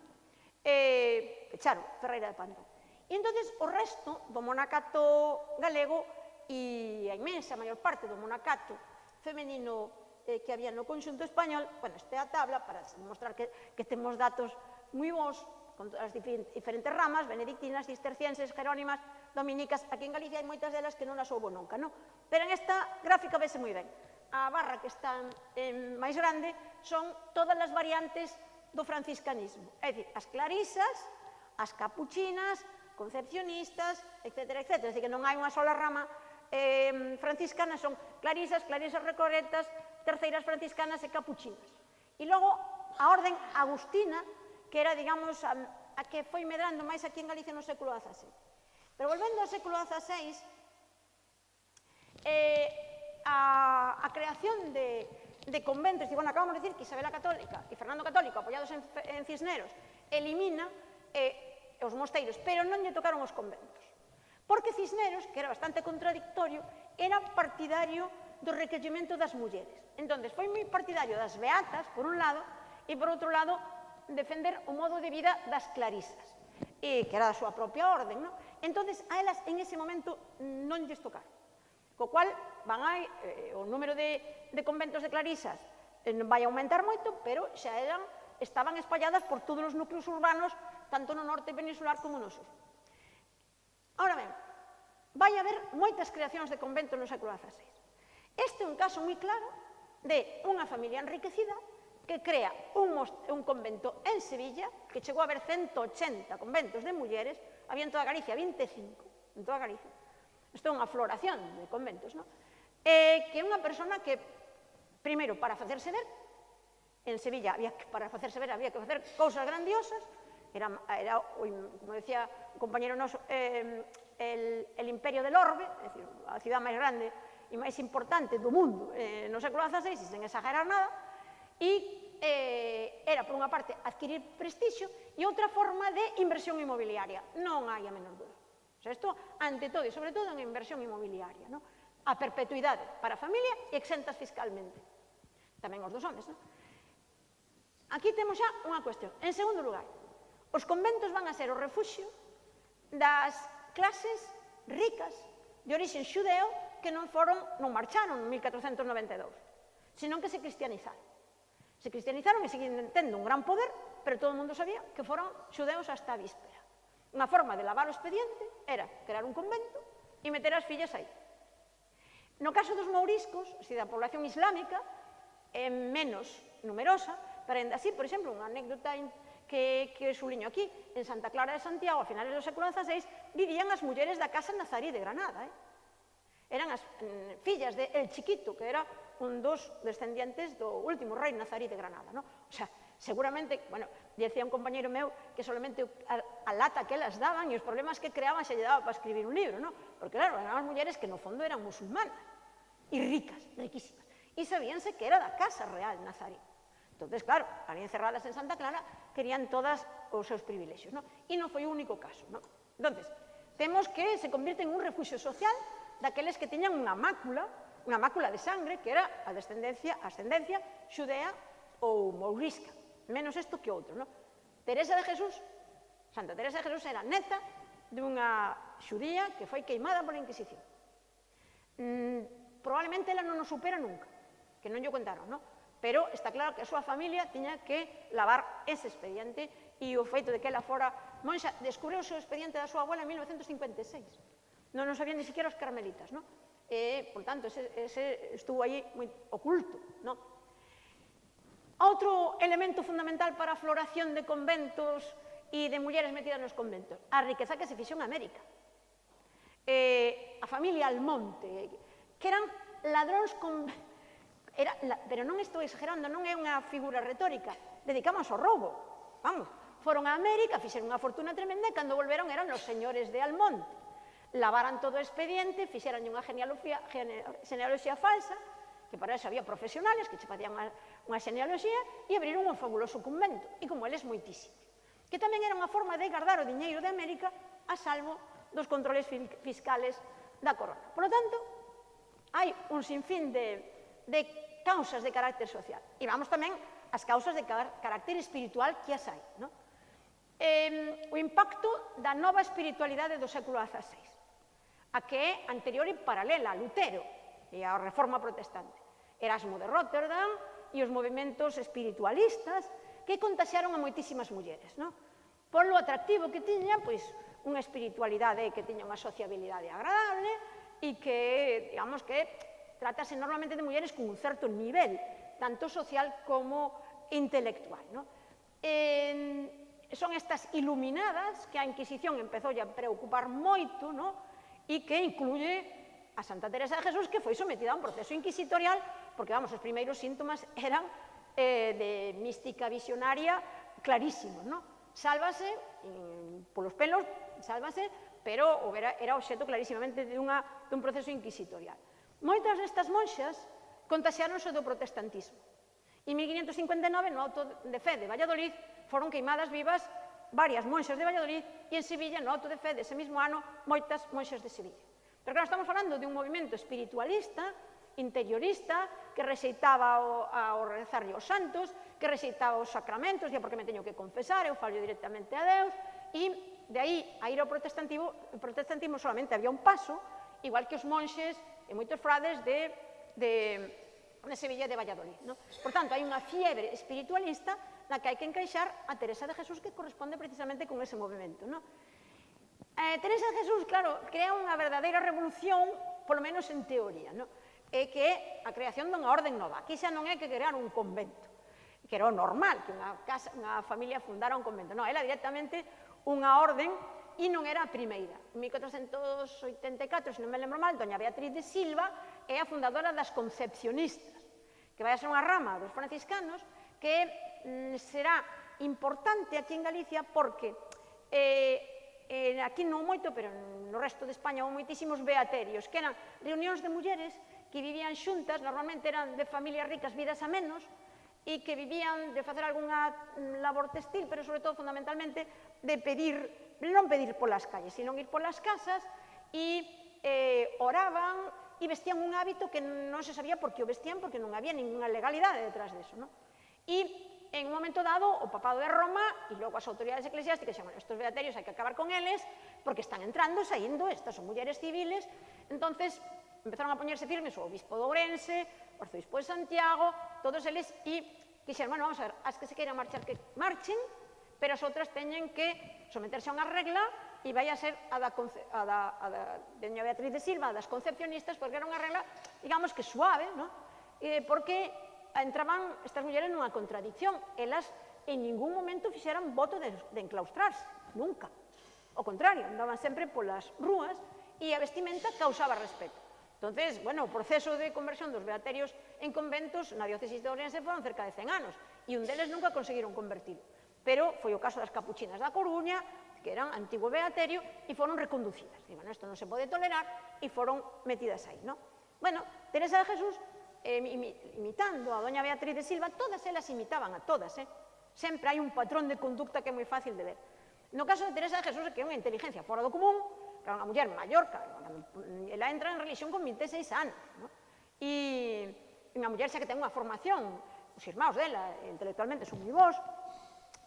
E pecharon Ferreira de Pantón. E entón o resto do monacato galego e a imensa maior parte do monacato femenino eh, que había no conxunto español, bueno, este a tabla para mostrar que, que temos datos moi bons con as diferentes ramas, benedictinas, cistercienses, jerónimas, dominicas, aquí en Galicia hai moitas delas que non as houbo nunca, non? Pero en esta gráfica vese moi ben a barra que está en, máis grande son todas as variantes do franciscanismo. É dicir, as clarisas, as capuchinas, concepcionistas, etc. etc. É dicir, que non hai unha sola rama eh, franciscana, son clarisas, clarisas recoretas, terceiras franciscanas e capuchinas. E logo a orden agustina, que era, digamos, a, a que foi medrando máis aquí en Galicia no século XVI. Pero volvendo ao século XVI, eh, a, a creación de, de conventos, e bueno, acabamos de decir que Isabela Católica e Fernando Católico, apoiados en, en Cisneros, elimina eh, os mosteiros, pero non lle tocaron os conventos. Porque Cisneros, que era bastante contradictorio, era partidario do requerimento das mulleres. Entón, foi moi partidario das beatas, por un lado, e por outro lado, defender o modo de vida das clarisas, e, que era da súa propia orden. Non? Entón, a elas en ese momento non lles tocaron. Co cual, van a, eh, o número de, de conventos de clarisas eh, non vai aumentar moito, pero xa eran, estaban espalladas por todos os núcleos urbanos, tanto no norte peninsular como no sur. Ahora ben, vai haber moitas creacións de conventos no século XVI. Este é un caso moi claro de unha familia enriquecida que crea un, un convento en Sevilla, que chegou a haber 180 conventos de mulleres, había en toda Galicia 25, en toda Galicia, isto é unha floración de conventos, non? Eh, que é unha persona que, primeiro, para facerse ver, en Sevilla había que, para facerse ver había que facer cousas grandiosas, era, era como decía o compañero noso, eh, el, el imperio del orbe, é dicir, a cidade máis grande e máis importante do mundo eh, no século XVI, sen exagerar nada, e eh, era, por unha parte, adquirir prestixio e outra forma de inversión inmobiliaria, non hai a menor dúda. O sea, isto, ante todo e sobre todo en inversión inmobiliaria, ¿no? a perpetuidade para a familia e exentas fiscalmente. Tamén os dos homes, ¿no? Aquí temos xa unha cuestión. En segundo lugar, os conventos van a ser o refuxio das clases ricas de orixen xudeo que non foron, non marcharon en 1492, senón que se cristianizaron. Se cristianizaron e seguían tendo un gran poder, pero todo o mundo sabía que foron xudeos hasta a víspera unha forma de lavar o expediente era crear un convento e meter as fillas aí. No caso dos mouriscos, se da población islámica, é menos numerosa, pero ainda así, por exemplo, unha anécdota que, que suliño aquí, en Santa Clara de Santiago, a finales do século XVI, vivían as mulleres da Casa Nazarí de Granada. Eh? Eran as mm, fillas de El Chiquito, que era un dos descendientes do último rei Nazarí de Granada. No? O sea, seguramente, bueno, decía un compañero meu que solamente a, a lata que elas daban e os problemas que creaban se lle daba para escribir un libro, ¿no? Porque claro, eran as mulleres que no fondo eran musulmanas e ricas, riquísimas. E sabíanse que era da casa real Nazarí. Entonces, claro, ali encerradas en Santa Clara, querían todas os seus privilexios, ¿no? E non foi o único caso, ¿no? Entonces, temos que se convierte en un refuxio social daqueles que teñan unha mácula, unha mácula de sangre que era a descendencia, a ascendencia xudea ou mourisca, menos isto que outro, ¿no? Teresa de Jesús Santa Teresa de Jesús era neta dunha xudía que foi queimada pola Inquisición. Mm, probablemente ela non o supera nunca, que non lle contaron, non? Pero está claro que a súa familia tiña que lavar ese expediente e o feito de que ela fora monxa descubriu o seu expediente da súa abuela en 1956. Non nos sabían ni siquiera os carmelitas, non? E, por tanto, ese, ese estuvo aí moi oculto, non? Outro elemento fundamental para a floración de conventos e de mulleres metidas nos conventos. A riqueza que se fixou en América. Eh, a familia Almonte, que eran ladróns con... Era, la, pero non estou exagerando, non é unha figura retórica. Dedicamos ao roubo. Vamos, foron a América, fixeron unha fortuna tremenda e cando volveron eran os señores de Almonte. Lavaran todo o expediente, fixeran unha genealogía, genealogía falsa, que para eso había profesionales que che facían unha, unha genealogía, e abriron un fabuloso convento, e como eles moitísimo que tamén era unha forma de guardar o diñeiro de América a salvo dos controles fiscales da corona. Por lo tanto, hai un sinfín de, de causas de carácter social. E vamos tamén ás causas de carácter espiritual que as hai. No? Eh, o impacto da nova espiritualidade do século XVI, a que é anterior e paralela a Lutero e a reforma protestante. Erasmo de Rotterdam e os movimentos espiritualistas que contaxaron a moitísimas mulleres. No? Por lo atractivo que tiñan, pois, unha espiritualidade que tiña unha sociabilidade agradable e que, digamos que, tratase normalmente de mulleres con un certo nivel, tanto social como intelectual. No? En, son estas iluminadas que a Inquisición empezou a preocupar moito no? e que incluye a Santa Teresa de Jesús que foi sometida a un proceso inquisitorial porque, vamos, os primeiros síntomas eran eh, de mística visionaria clarísimos, non? Sálvase, in, polos pelos, sálvase, pero o vera, era obxeto clarísimamente dunha, dun proceso inquisitorial. Moitas destas monxas contaxearonse do protestantismo. En 1559, no auto de fe de Valladolid, foron queimadas vivas varias monxas de Valladolid e en Sevilla, no auto de fe dese mesmo ano, moitas monxas de Sevilla. Pero claro, estamos falando de un movimento espiritualista interiorista que receitaba ao, ao rezarlle os santos, que rexeitaba os sacramentos, día porque me teño que confesar, eu fallo directamente a Deus, e de aí a ir ao protestantismo, protestantismo solamente había un paso, igual que os monxes e moitos frades de, de, de Sevilla de Valladolid. No? Por tanto, hai unha fiebre espiritualista na que hai que encaixar a Teresa de Jesús que corresponde precisamente con ese movimento. No? Eh, Teresa de Jesús, claro, crea unha verdadeira revolución, polo menos en teoría. No? é que é a creación dunha orden nova. Aquí xa non é que crear un convento, que era o normal, que unha, casa, unha familia fundara un convento. Non, era directamente unha orden e non era a primeira. En 1484, se non me lembro mal, doña Beatriz de Silva é a fundadora das Concepcionistas, que vai a ser unha rama dos franciscanos que mm, será importante aquí en Galicia porque eh, eh, aquí non moito, pero no resto de España houve moitísimos beaterios, que eran reunións de mulleres que vivían xuntas, normalmente eran de familias ricas, vidas a menos, e que vivían de facer algunha mm, labor textil, pero sobre todo fundamentalmente de pedir, non pedir polas calles, sino ir polas casas e eh, oraban e vestían un hábito que non se sabía por que o vestían, porque non había ninguna legalidade detrás deso. Non? E en un momento dado, o papado de Roma e logo as autoridades eclesiásticas chaman, estos beaterios hai que acabar con eles, porque están entrando, saindo, estas son mulleres civiles, entonces empezaron a poñerse firmes o obispo de Ourense, o arzobispo de Santiago, todos eles, e dixeron, bueno, vamos a ver, as que se queiran marchar que marchen, pero as outras teñen que someterse a unha regla e vai a ser a da, a da, a da doña Beatriz de Silva, das concepcionistas, porque era unha regla, digamos que suave, ¿no? eh, porque entraban estas mulleres nunha contradicción, elas en ningún momento fixeran voto de, de enclaustrarse, nunca. O contrario, andaban sempre polas rúas e a vestimenta causaba respeto. Entonces, bueno, o proceso de conversión dos beaterios en conventos na diócesis de Ourense foron cerca de 100 anos e un deles nunca conseguiron convertir. Pero foi o caso das capuchinas da Coruña, que eran antigo beaterio, e foron reconducidas. Dicen, bueno, isto non se pode tolerar, e foron metidas aí, non? Bueno, Teresa de Jesús, eh, imitando a doña Beatriz de Silva, todas elas imitaban a todas, eh? Sempre hai un patrón de conducta que é moi fácil de ver. No caso de Teresa de Jesús, que é unha inteligencia fora do común, que unha muller maior, ela entra en religión con 26 anos, ¿no? e unha muller xa que ten unha formación, os irmãos dela intelectualmente son moi vos,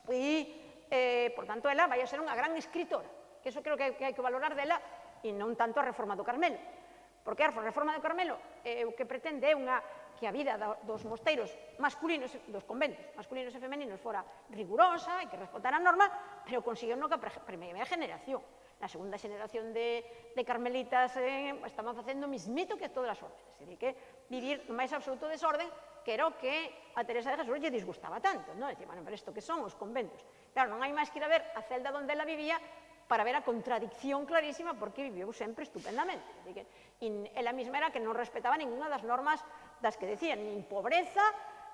e, eh, por tanto, ela vai a ser unha gran escritora, que eso creo que, que hai que valorar dela, e non tanto a reforma do Carmelo, porque a reforma do Carmelo eh, o que pretende é unha que a vida dos mosteiros masculinos, dos conventos masculinos e femeninos fora rigurosa e que respetara a norma, pero conseguiu no que a primeira generación na segunda xeneración de, de carmelitas eh, estaban facendo mismito que todas as órdenes. Dicir, que vivir no máis absoluto desorden que era o que a Teresa de Jesús lle disgustaba tanto. Non? Dicir, bueno, pero isto que son os conventos. Claro, non hai máis que ir a ver a celda onde ela vivía para ver a contradicción clarísima porque viviu sempre estupendamente. Dicir, e ela mesma era que non respetaba ninguna das normas das que decían, nin pobreza,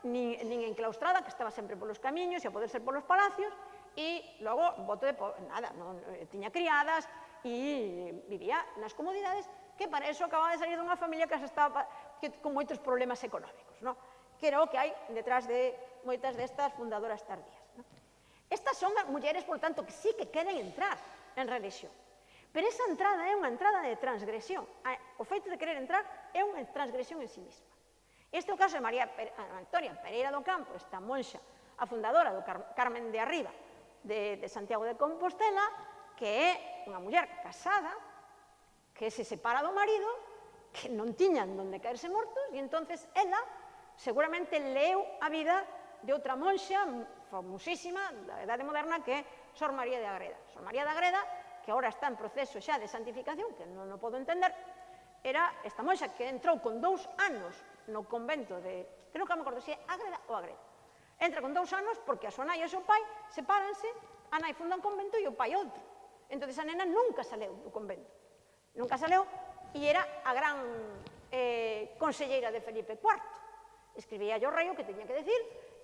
nin, nin enclaustrada, que estaba sempre polos camiños e a poder ser polos palacios, e logo voto de pobre, nada, non, tiña criadas e vivía nas comodidades que para eso acababa de salir dunha familia que estaba que, con moitos problemas económicos, non? que era o que hai detrás de moitas destas fundadoras tardías. Non? Estas son mulleres, por tanto, que sí que queren entrar en religión. Pero esa entrada é unha entrada de transgresión. Ah, o feito de querer entrar é unha transgresión en sí mesma. Este é o caso de María Pere, Antonia Pereira do Campo, esta monxa, a fundadora do Car Carmen de Arriba, de, de Santiago de Compostela, que é unha muller casada, que se separa do marido, que non tiñan donde caerse mortos, e entonces ela seguramente leu a vida de outra monxa famosísima da Edade Moderna que é Sor María de Agreda. Sor María de Agreda, que agora está en proceso xa de santificación, que non o podo entender, era esta monxa que entrou con dous anos no convento de, creo que non me acordo se é Agreda ou Agreda, Entra con dous anos porque a súa nai e o seu pai sepáranse, a nai funda un convento e o pai outro. Entón, a nena nunca saleu do convento. Nunca saleu e era a gran eh, conselleira de Felipe IV. Escribía o rei o que teña que decir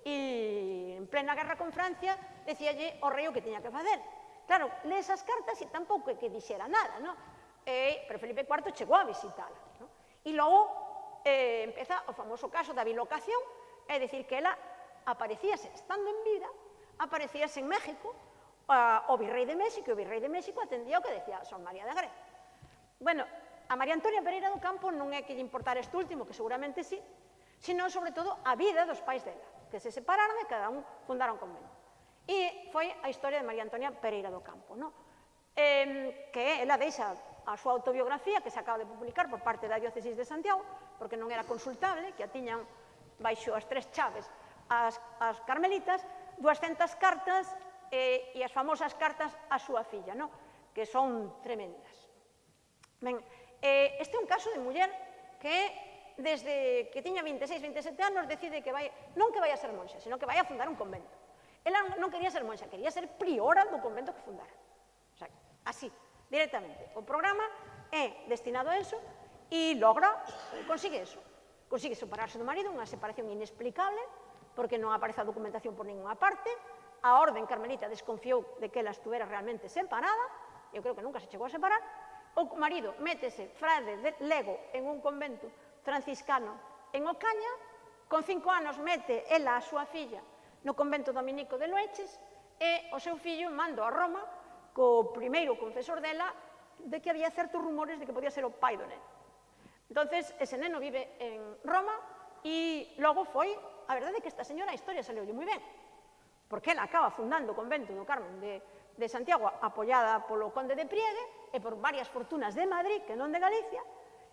e en plena guerra con Francia decíalle o rei o que teña que facer. Claro, le esas cartas e tampouco é que dixera nada, non? Eh, pero Felipe IV chegou a visitala. No? E logo eh, empeza o famoso caso da bilocación, é dicir que ela aparecíase estando en vida, aparecíase en México, uh, o virrei de México, e o virrei de México atendía o que decía Son María de Grecia. Bueno, a María Antonia Pereira do Campo non é que lle importar este último, que seguramente sí, sino sobre todo a vida dos pais dela, que se separaron e cada un fundaron convento. E foi a historia de María Antonia Pereira do Campo, no? eh, que ela deixa a súa autobiografía que se acaba de publicar por parte da Diócesis de Santiago, porque non era consultable, que a tiñan baixo as tres chaves as, as carmelitas 200 cartas eh, e as famosas cartas a súa filla, no? que son tremendas. Ben, eh, este é un caso de muller que desde que tiña 26, 27 anos decide que vai, non que vai a ser monxa, sino que vai a fundar un convento. Ela non quería ser monxa, quería ser priora do convento que fundara. O sea, así, directamente. O programa é destinado a eso e logra, consigue eso. Consigue separarse do marido, unha separación inexplicable, porque non aparece a documentación por ninguna parte, a orden carmelita desconfiou de que ela estuvera realmente separada, eu creo que nunca se chegou a separar, o marido métese frade de lego en un convento franciscano en Ocaña, con cinco anos mete ela a súa filla no convento dominico de Loeches, e o seu fillo mando a Roma co primeiro confesor dela de que había certos rumores de que podía ser o pai do neno. Entonces, ese neno vive en Roma e logo foi a verdade é que esta señora a historia saleulle moi ben, porque ela acaba fundando o convento do Carmen de, de Santiago apoiada polo conde de Priegue e por varias fortunas de Madrid, que non de Galicia,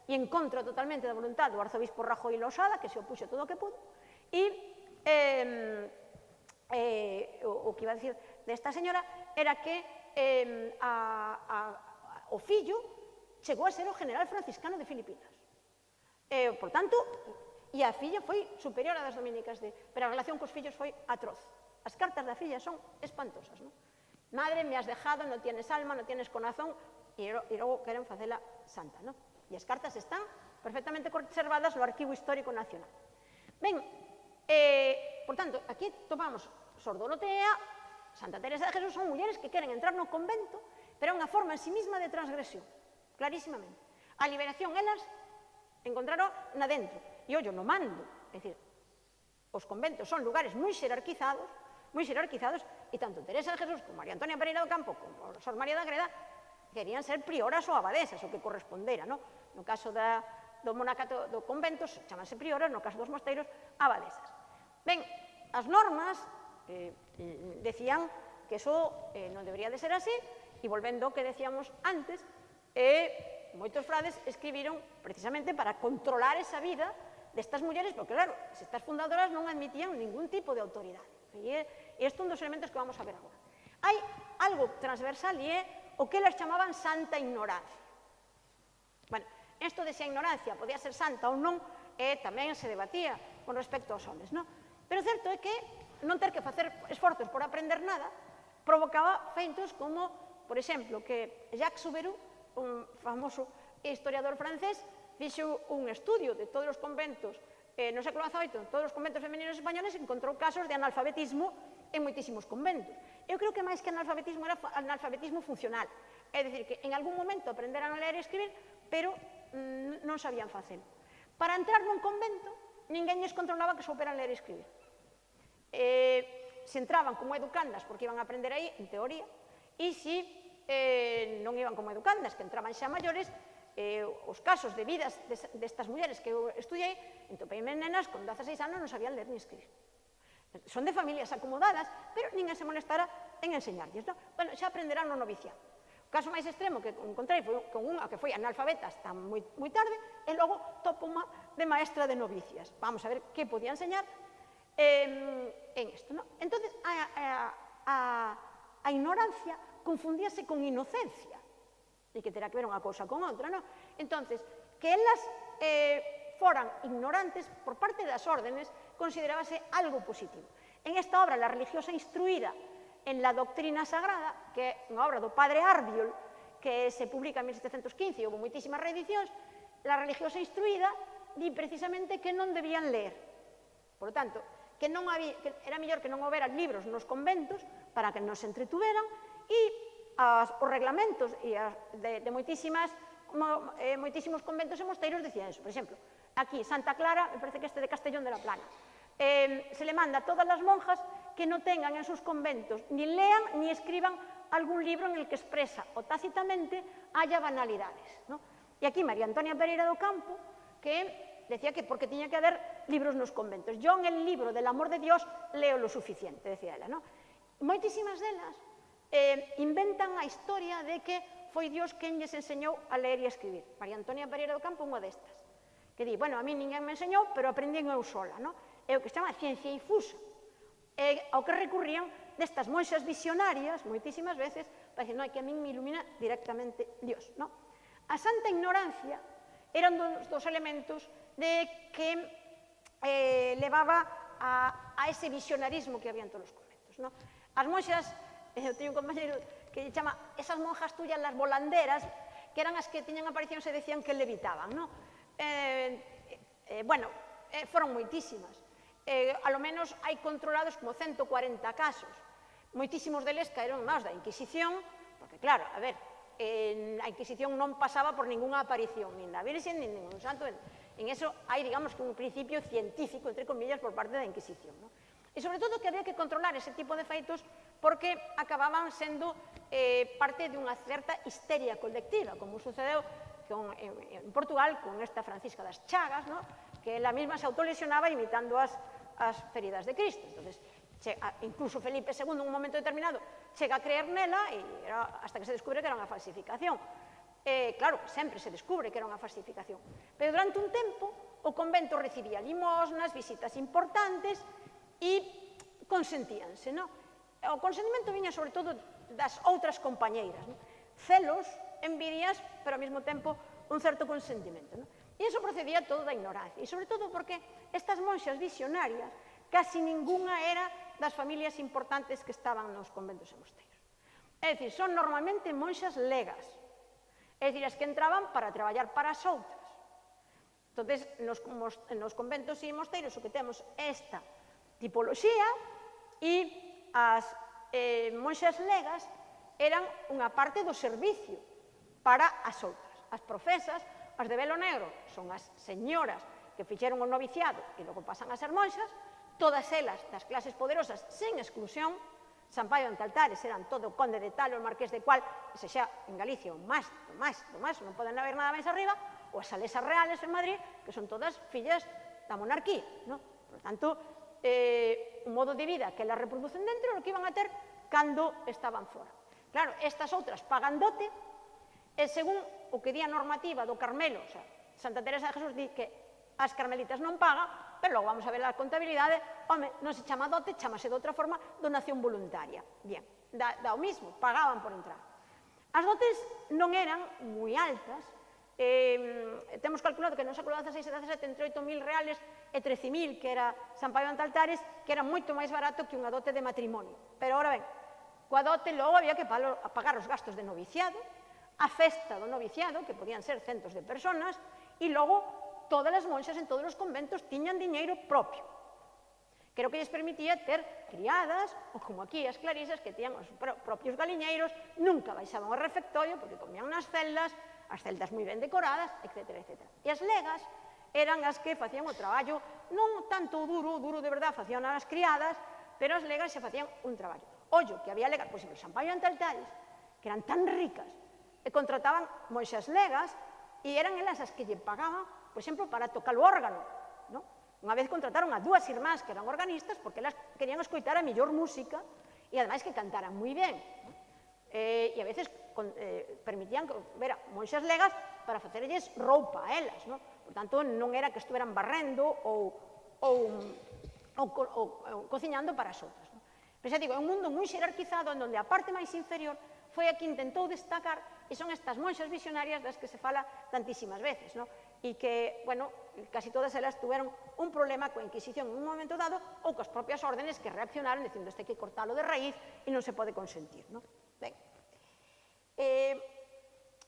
e en contra totalmente da voluntad do arzobispo Rajoy Losada, que se opuxo todo o que pudo, e eh, eh, o, o que iba a decir desta señora era que eh, a, a, o fillo chegou a ser o general franciscano de Filipinas. Eh, por tanto, E a filla foi superior a das dominicas de... Pero a relación cos fillos foi atroz. As cartas da filla son espantosas, non? Madre, me has dejado, non tienes alma, non tienes corazón, e, e logo queren facela santa, non? E as cartas están perfectamente conservadas no Arquivo Histórico Nacional. Ben, eh, por tanto, aquí tomamos Sordolotea, Santa Teresa de Jesús, son mulleres que queren entrar no convento, pero é unha forma en sí misma de transgresión, clarísimamente. A liberación elas encontraron na dentro, e ollo, no mando. É dicir, os conventos son lugares moi xerarquizados, moi xerarquizados, e tanto Teresa de Jesús como María Antonia Pereira do Campo, como Sor María da Greda, querían ser prioras ou abadesas, o que correspondera, no? No caso da, do monacato do convento, chamase prioras, no caso dos mosteiros, abadesas. Ben, as normas eh, decían que eso eh, non debería de ser así, e volvendo ao que decíamos antes, eh, moitos frades escribiron precisamente para controlar esa vida destas mulleres, porque claro, estas fundadoras non admitían ningún tipo de autoridade. E isto é un dos elementos que vamos a ver agora. Hai algo transversal e é o que elas chamaban santa ignorancia. Bueno, isto de se a ignorancia podía ser santa ou non, e tamén se debatía con respecto aos homes, non? Pero certo é que non ter que facer esforzos por aprender nada provocaba feitos como, por exemplo, que Jacques Souberou, un famoso historiador francés, fixo un estudio de todos os conventos eh, no século XVIII, todos os conventos femeninos españoles, encontrou casos de analfabetismo en moitísimos conventos. Eu creo que máis que analfabetismo era analfabetismo funcional. É dicir, que en algún momento aprenderan a ler e escribir, pero mm, non sabían facelo. Para entrar nun convento, ninguén les controlaba que souperan ler e escribir. Eh, se entraban como educandas, porque iban a aprender aí, en teoría, e se eh, non iban como educandas, que entraban xa maiores, eh, os casos de vidas destas mulleres que eu estudiei, entopeime nenas con 16 anos non sabían ler ni escribir. Son de familias acomodadas, pero ninguén se molestara en enseñarlles. No? Bueno, xa aprenderán no novicia. O caso máis extremo que encontrei foi con unha que foi analfabeta hasta moi, moi tarde, e logo topo unha de maestra de novicias. Vamos a ver que podía enseñar eh, en isto. No? Entón, a, a, a, a ignorancia confundíase con inocencia e que terá que ver unha cousa con outra, non? Entonces, que elas eh, foran ignorantes por parte das órdenes considerábase algo positivo. En esta obra, La religiosa instruída en la doctrina sagrada, que é unha obra do padre Ardiol, que se publica en 1715 e houve moitísimas reedicións, La religiosa instruída di precisamente que non debían ler. Por lo tanto, que non había, que era mellor que non houbera libros nos conventos para que nos entretuveran e as, os reglamentos e as, de, de moitísimas, mo, eh, moitísimos conventos e mosteiros dicían eso. Por exemplo, aquí, Santa Clara, me parece que este de Castellón de la Plana, eh, se le manda a todas as monjas que non tengan en sus conventos, ni lean ni escriban algún libro en el que expresa o tácitamente haya banalidades. ¿no? E aquí María Antonia Pereira do Campo, que decía que porque tiña que haber libros nos conventos. Yo en el libro del amor de Dios leo lo suficiente, decía ela, ¿no? Moitísimas delas eh, inventan a historia de que foi Dios quen lles enseñou a ler e a escribir. María Antonia Pereira do Campo, unha destas. Que di, bueno, a mí ninguén me enseñou, pero aprendín eu sola, no? É o que se chama ciencia infusa. É ao que recurrían destas monxas visionarias, moitísimas veces, para dicir, non, é que a min me ilumina directamente Dios, no? A santa ignorancia eran dos, dos elementos de que eh, levaba a, a ese visionarismo que había en todos os conventos, no? As monxas eu teño un compañero que lle chama esas monjas tuyas las volanderas, que eran as que tiñan aparición se decían que levitaban, non? Eh, eh, bueno, eh, foron moitísimas. Eh, a lo menos hai controlados como 140 casos. Moitísimos deles caeron máis da Inquisición, porque claro, a ver, eh, a Inquisición non pasaba por ningunha aparición, nin da Virxen, nin ningún santo. En, en eso hai, digamos, que un principio científico, entre comillas, por parte da Inquisición. ¿no? E sobre todo que había que controlar ese tipo de feitos porque acababan sendo eh, parte dunha certa histeria colectiva, como sucedeu con, en, en Portugal con esta Francisca das Chagas, no? que ela mesma se autolesionaba imitando as, as feridas de Cristo. Entonces, che, a, incluso Felipe II, en un momento determinado, chega a creer nela e era, hasta que se descubre que era unha falsificación. Eh, claro, sempre se descubre que era unha falsificación. Pero durante un tempo, o convento recibía limosnas, visitas importantes e consentíanse, non? o consentimento viña sobre todo das outras compañeiras. Non? Celos, envidias, pero ao mesmo tempo un certo consentimento. Non? E iso procedía todo da ignorancia. E sobre todo porque estas monxas visionarias casi ninguna era das familias importantes que estaban nos conventos e mosteiros. É dicir, son normalmente monxas legas. É dicir, as que entraban para traballar para as outras. Entón, nos, nos conventos e mosteiros o que temos esta tipoloxía e as eh, monxas legas eran unha parte do servicio para as outras. As profesas, as de velo negro, son as señoras que fixeron o noviciado e logo pasan a ser monxas, todas elas das clases poderosas sen exclusión, Sampaio ante altares eran todo o conde de tal o marqués de cual, se xa en Galicia o máis, o máis, o máis, non poden haber nada máis arriba, ou as salesas reales en Madrid, que son todas fillas da monarquía, non? Por tanto, eh, un modo de vida que la reproducen dentro lo que iban a ter cando estaban fora. Claro, estas outras pagan dote e según o que di a normativa do Carmelo, o sea, Santa Teresa de Jesús di que as carmelitas non paga, pero logo vamos a ver a contabilidade, home, non se chama dote, chamase de outra forma donación voluntaria. Bien, da, da o mismo, pagaban por entrar. As dotes non eran moi altas, eh, temos calculado que no século XVI entre 8.000 reales e 13.000 que era San Paio Antaltares, que era moito máis barato que unha dote de matrimonio. Pero, ora ben, coa dote logo había que pagar os gastos de noviciado, a festa do noviciado, que podían ser centos de personas, e logo todas as monxas en todos os conventos tiñan diñeiro propio. Creo que lles permitía ter criadas, ou como aquí as clarisas que tiñan os propios galiñeiros, nunca baixaban ao refectorio porque comían nas celdas, as celdas moi ben decoradas, etc. etc. E as legas eran as que facían o traballo non tanto duro, duro de verdad facían as criadas, pero as legas se facían un traballo. Ollo, que había legas, pois en Xampaio e que eran tan ricas, e contrataban moixas legas, e eran elas as que lle pagaban, por exemplo, para tocar o órgano. No? Unha vez contrataron a dúas irmás que eran organistas, porque elas querían escoitar a mellor música, e ademais que cantaran moi ben. No? eh, e a veces con, eh, permitían ver a monxas legas para facerlles roupa a elas, non? Por tanto, non era que estuveran barrendo ou, ou, ou, ou, ou, ou cociñando para as outras. Non? Pero xa digo, é un mundo moi xerarquizado en onde a parte máis inferior foi a que intentou destacar e son estas monxas visionarias das que se fala tantísimas veces, non? e que, bueno, casi todas elas tuveron un problema coa Inquisición en un momento dado ou coas propias órdenes que reaccionaron dicindo este que cortalo de raíz e non se pode consentir, non? Eh,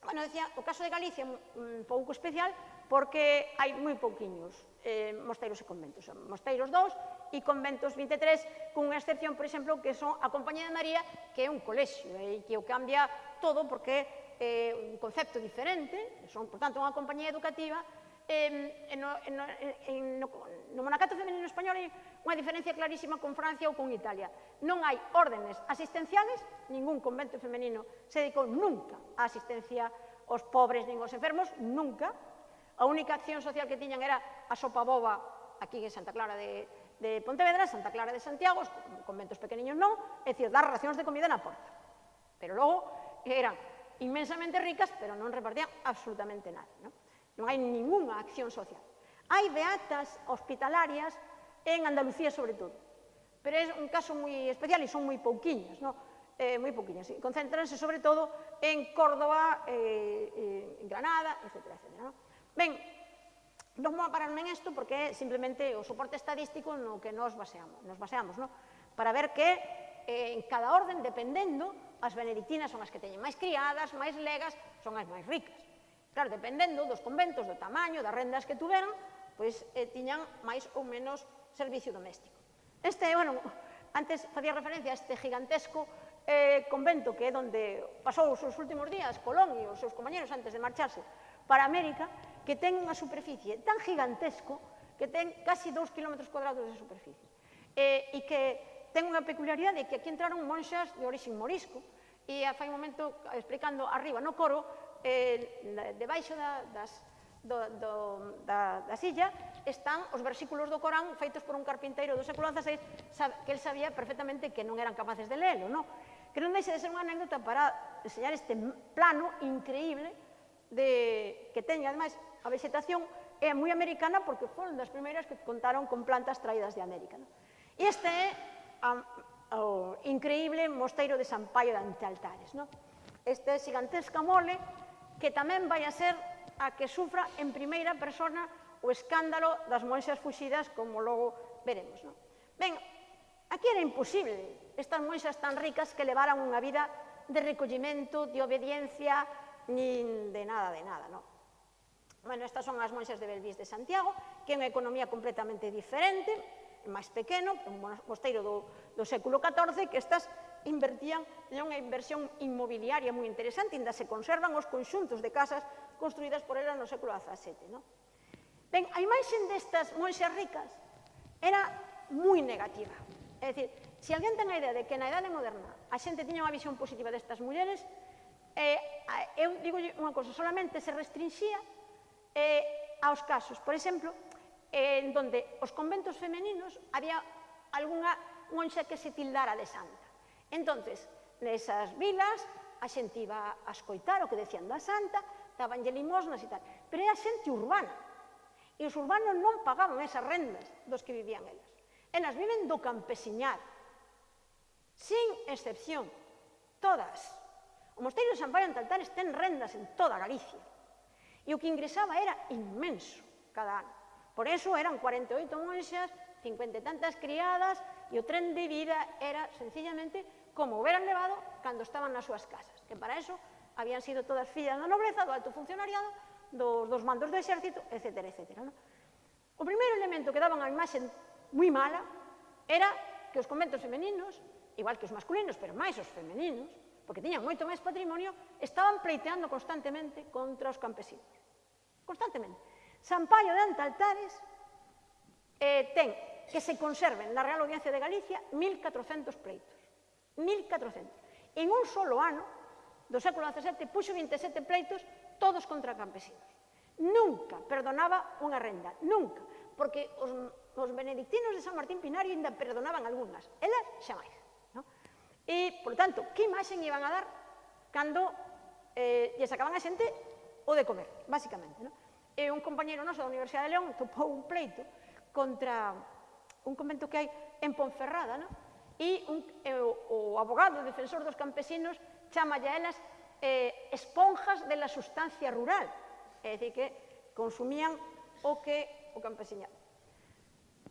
bueno, decía, o caso de Galicia é un pouco especial porque hai moi pouquiños eh, mosteiros e conventos. Son mosteiros 2 e conventos 23, cunha excepción, por exemplo, que son a Compañía de María, que é un colexio, eh, e eh, que o cambia todo porque é eh, un concepto diferente, son, por tanto, unha compañía educativa eh, no, no, en, no, no monacato femenino español hai unha diferencia clarísima con Francia ou con Italia. Non hai órdenes asistenciales, ningún convento femenino se dedicou nunca á asistencia aos pobres nin aos enfermos, nunca. A única acción social que tiñan era a sopa boba aquí en Santa Clara de, de Pontevedra, Santa Clara de Santiago, os conventos pequeniños non, é dicir, dar racións de comida na porta. Pero logo eran inmensamente ricas, pero non repartían absolutamente nada. Non? Non hai ninguna acción social. Hai beatas hospitalarias en Andalucía sobre todo. Pero é un caso moi especial e son moi pouquiñas, non? Eh, moi pouquiñas. Concentranse, sobre todo en Córdoba, eh, eh, en Granada, etc. etc non? Ben, non vou a pararme en isto porque é simplemente o soporte estadístico no que nos baseamos, nos baseamos non? para ver que eh, en cada orden, dependendo, as benedictinas son as que teñen máis criadas, máis legas, son as máis ricas. Claro, dependendo dos conventos, do tamaño, das rendas que tuveran, pois eh, tiñan máis ou menos servicio doméstico. Este, bueno, antes facía referencia a este gigantesco eh, convento que é donde pasou os seus últimos días Colón e os seus compañeros antes de marcharse para América, que ten unha superficie tan gigantesco que ten casi 2 km cuadrados de superficie. Eh, e que ten unha peculiaridade que aquí entraron monxas de orixen morisco, e fai un momento explicando arriba no coro eh, debaixo da, das, do, do, da, da silla están os versículos do Corán feitos por un carpinteiro do século XVI que el sabía perfectamente que non eran capaces de leelo, non? Que non deixe de ser unha anécdota para enseñar este plano increíble de, que teña, ademais, a vegetación é moi americana porque foron das primeiras que contaron con plantas traídas de América. Non? E este é a, o increíble mosteiro de San Paio de Antealtares. Non? Este é gigantesca mole que tamén vai a ser a que sufra en primeira persona o escándalo das monxas fuxidas, como logo veremos. Non? Ben, aquí era imposible estas monxas tan ricas que levaran unha vida de recollimento, de obediencia, nin de nada, de nada. Non? Bueno, estas son as monxas de Belvís de Santiago, que é unha economía completamente diferente, máis pequeno, un mosteiro do, do século XIV, que estas invertían unha inversión inmobiliaria moi interesante, ainda se conservan os conxuntos de casas construídas por ela no século XVII. No? Ben, a imaxen destas monxas ricas era moi negativa. É dicir, se alguén ten a idea de que na idade moderna a xente tiña unha visión positiva destas mulleres, eh, eu digo unha cosa, solamente se restringía eh, aos casos, por exemplo, eh, en donde os conventos femeninos había algunha monxa que se tildara de santa. Entonces, nesas vilas, a xente iba a escoitar o que decían da santa, dabanlle limosnas e tal. Pero era xente urbana. E os urbanos non pagaban esas rendas dos que vivían elas. Elas viven do campesiñar. Sin excepción. Todas. O mosteiro de San Pablo en Taltares ten rendas en toda Galicia. E o que ingresaba era inmenso cada ano. Por eso eran 48 monxas, 50 e tantas criadas, e o tren de vida era sencillamente como hubieran levado cando estaban nas súas casas, que para eso habían sido todas fillas da nobreza, do alto funcionariado, dos, dos mandos do exército, etc. etc no? O primeiro elemento que daban a imaxen moi mala era que os conventos femeninos, igual que os masculinos, pero máis os femeninos, porque tiñan moito máis patrimonio, estaban pleiteando constantemente contra os campesinos. Constantemente. San Paio de Antaltares eh, ten que se conserven na Real Audiencia de Galicia 1.400 pleitos. 1.400. En un solo ano, do século XVII, puxo 27 pleitos, todos contra campesinos. Nunca perdonaba unha renda, nunca, porque os, os benedictinos de San Martín Pinario ainda perdonaban algunhas, elas xa máis. No? E, por tanto, que imaxen iban a dar cando eh, lle sacaban a xente o de comer, basicamente. No? E un compañero noso da Universidade de León topou un pleito contra un convento que hai en Ponferrada, non? E un, e o, o abogado, o defensor dos campesinos, chama a elas eh, esponjas de la sustancia rural. É dicir, que consumían o que o campesiñado.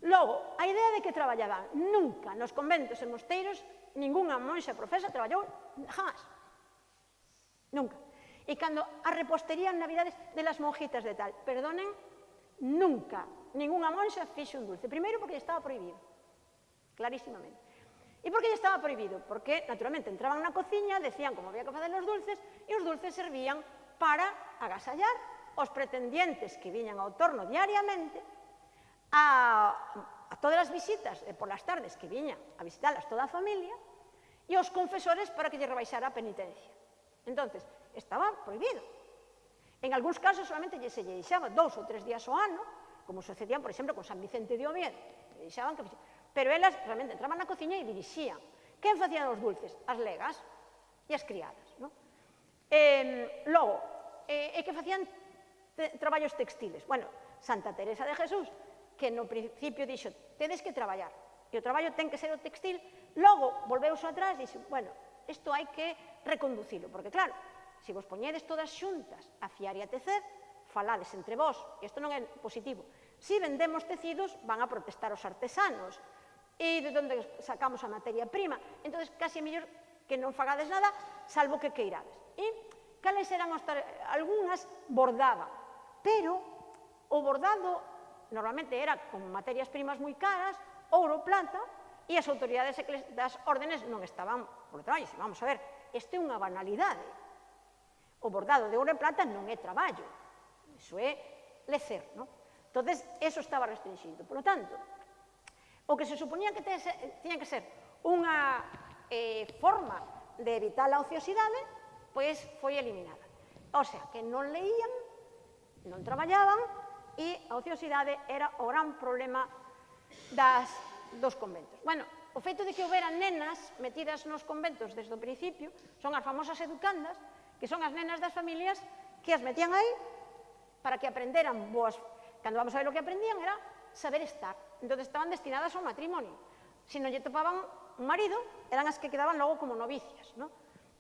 Logo, a idea de que traballaban. Nunca nos conventos e mosteiros ningunha monxa profesa traballou jamás. Nunca. E cando a repostería en Navidades de las monjitas de tal, perdonen, nunca Ningunha monxa fixo un dulce. Primeiro porque estaba prohibido, clarísimamente. E por que estaba prohibido? Porque, naturalmente, entraban na cociña, decían como había que facer os dulces, e os dulces servían para agasallar os pretendientes que viñan ao torno diariamente, a, a todas as visitas e polas tardes que viñan a visitarlas toda a familia, e os confesores para que lle rebaixara a penitencia. Entonces, estaba prohibido. En algúns casos solamente lle se lle deixaba dous ou tres días ao ano, como sucedían, por exemplo, con San Vicente de Oviedo. Deixaban que... Pero elas realmente entraban na cociña e dirixían. Quen facían os dulces? As legas e as criadas. No? Eh, logo, eh, e que facían te, traballos textiles? Bueno, Santa Teresa de Jesús, que no principio dixo, tedes que traballar, e o traballo ten que ser o textil, logo volveus atrás e dixo, bueno, isto hai que reconducilo, porque claro, se vos poñedes todas xuntas a fiar e a tecer, falades entre vós, e isto non é positivo. Si vendemos tecidos, van a protestar os artesanos, e de onde sacamos a materia prima. Entón, casi é mellor que non fagades nada, salvo que queirades. E cales eran os algunhas bordaba, pero o bordado normalmente era con materias primas moi caras, ouro, plata, e as autoridades das órdenes non estaban por detrás. Vamos a ver, este é unha banalidade. O bordado de ouro e plata non é traballo. Iso é lecer, non? Entón, eso estaba restringido. Por lo tanto, o que se suponía que tese, tiña que ser unha eh, forma de evitar a ociosidade, pois foi eliminada. O sea, que non leían, non traballaban, e a ociosidade era o gran problema das, dos conventos. Bueno, o feito de que houbera nenas metidas nos conventos desde o principio, son as famosas educandas, que son as nenas das familias que as metían aí para que aprenderan boas... Cando vamos a ver o que aprendían era saber estar. Entón, estaban destinadas ao matrimonio. Se non lle topaban un marido, eran as que quedaban logo como novicias. ¿no?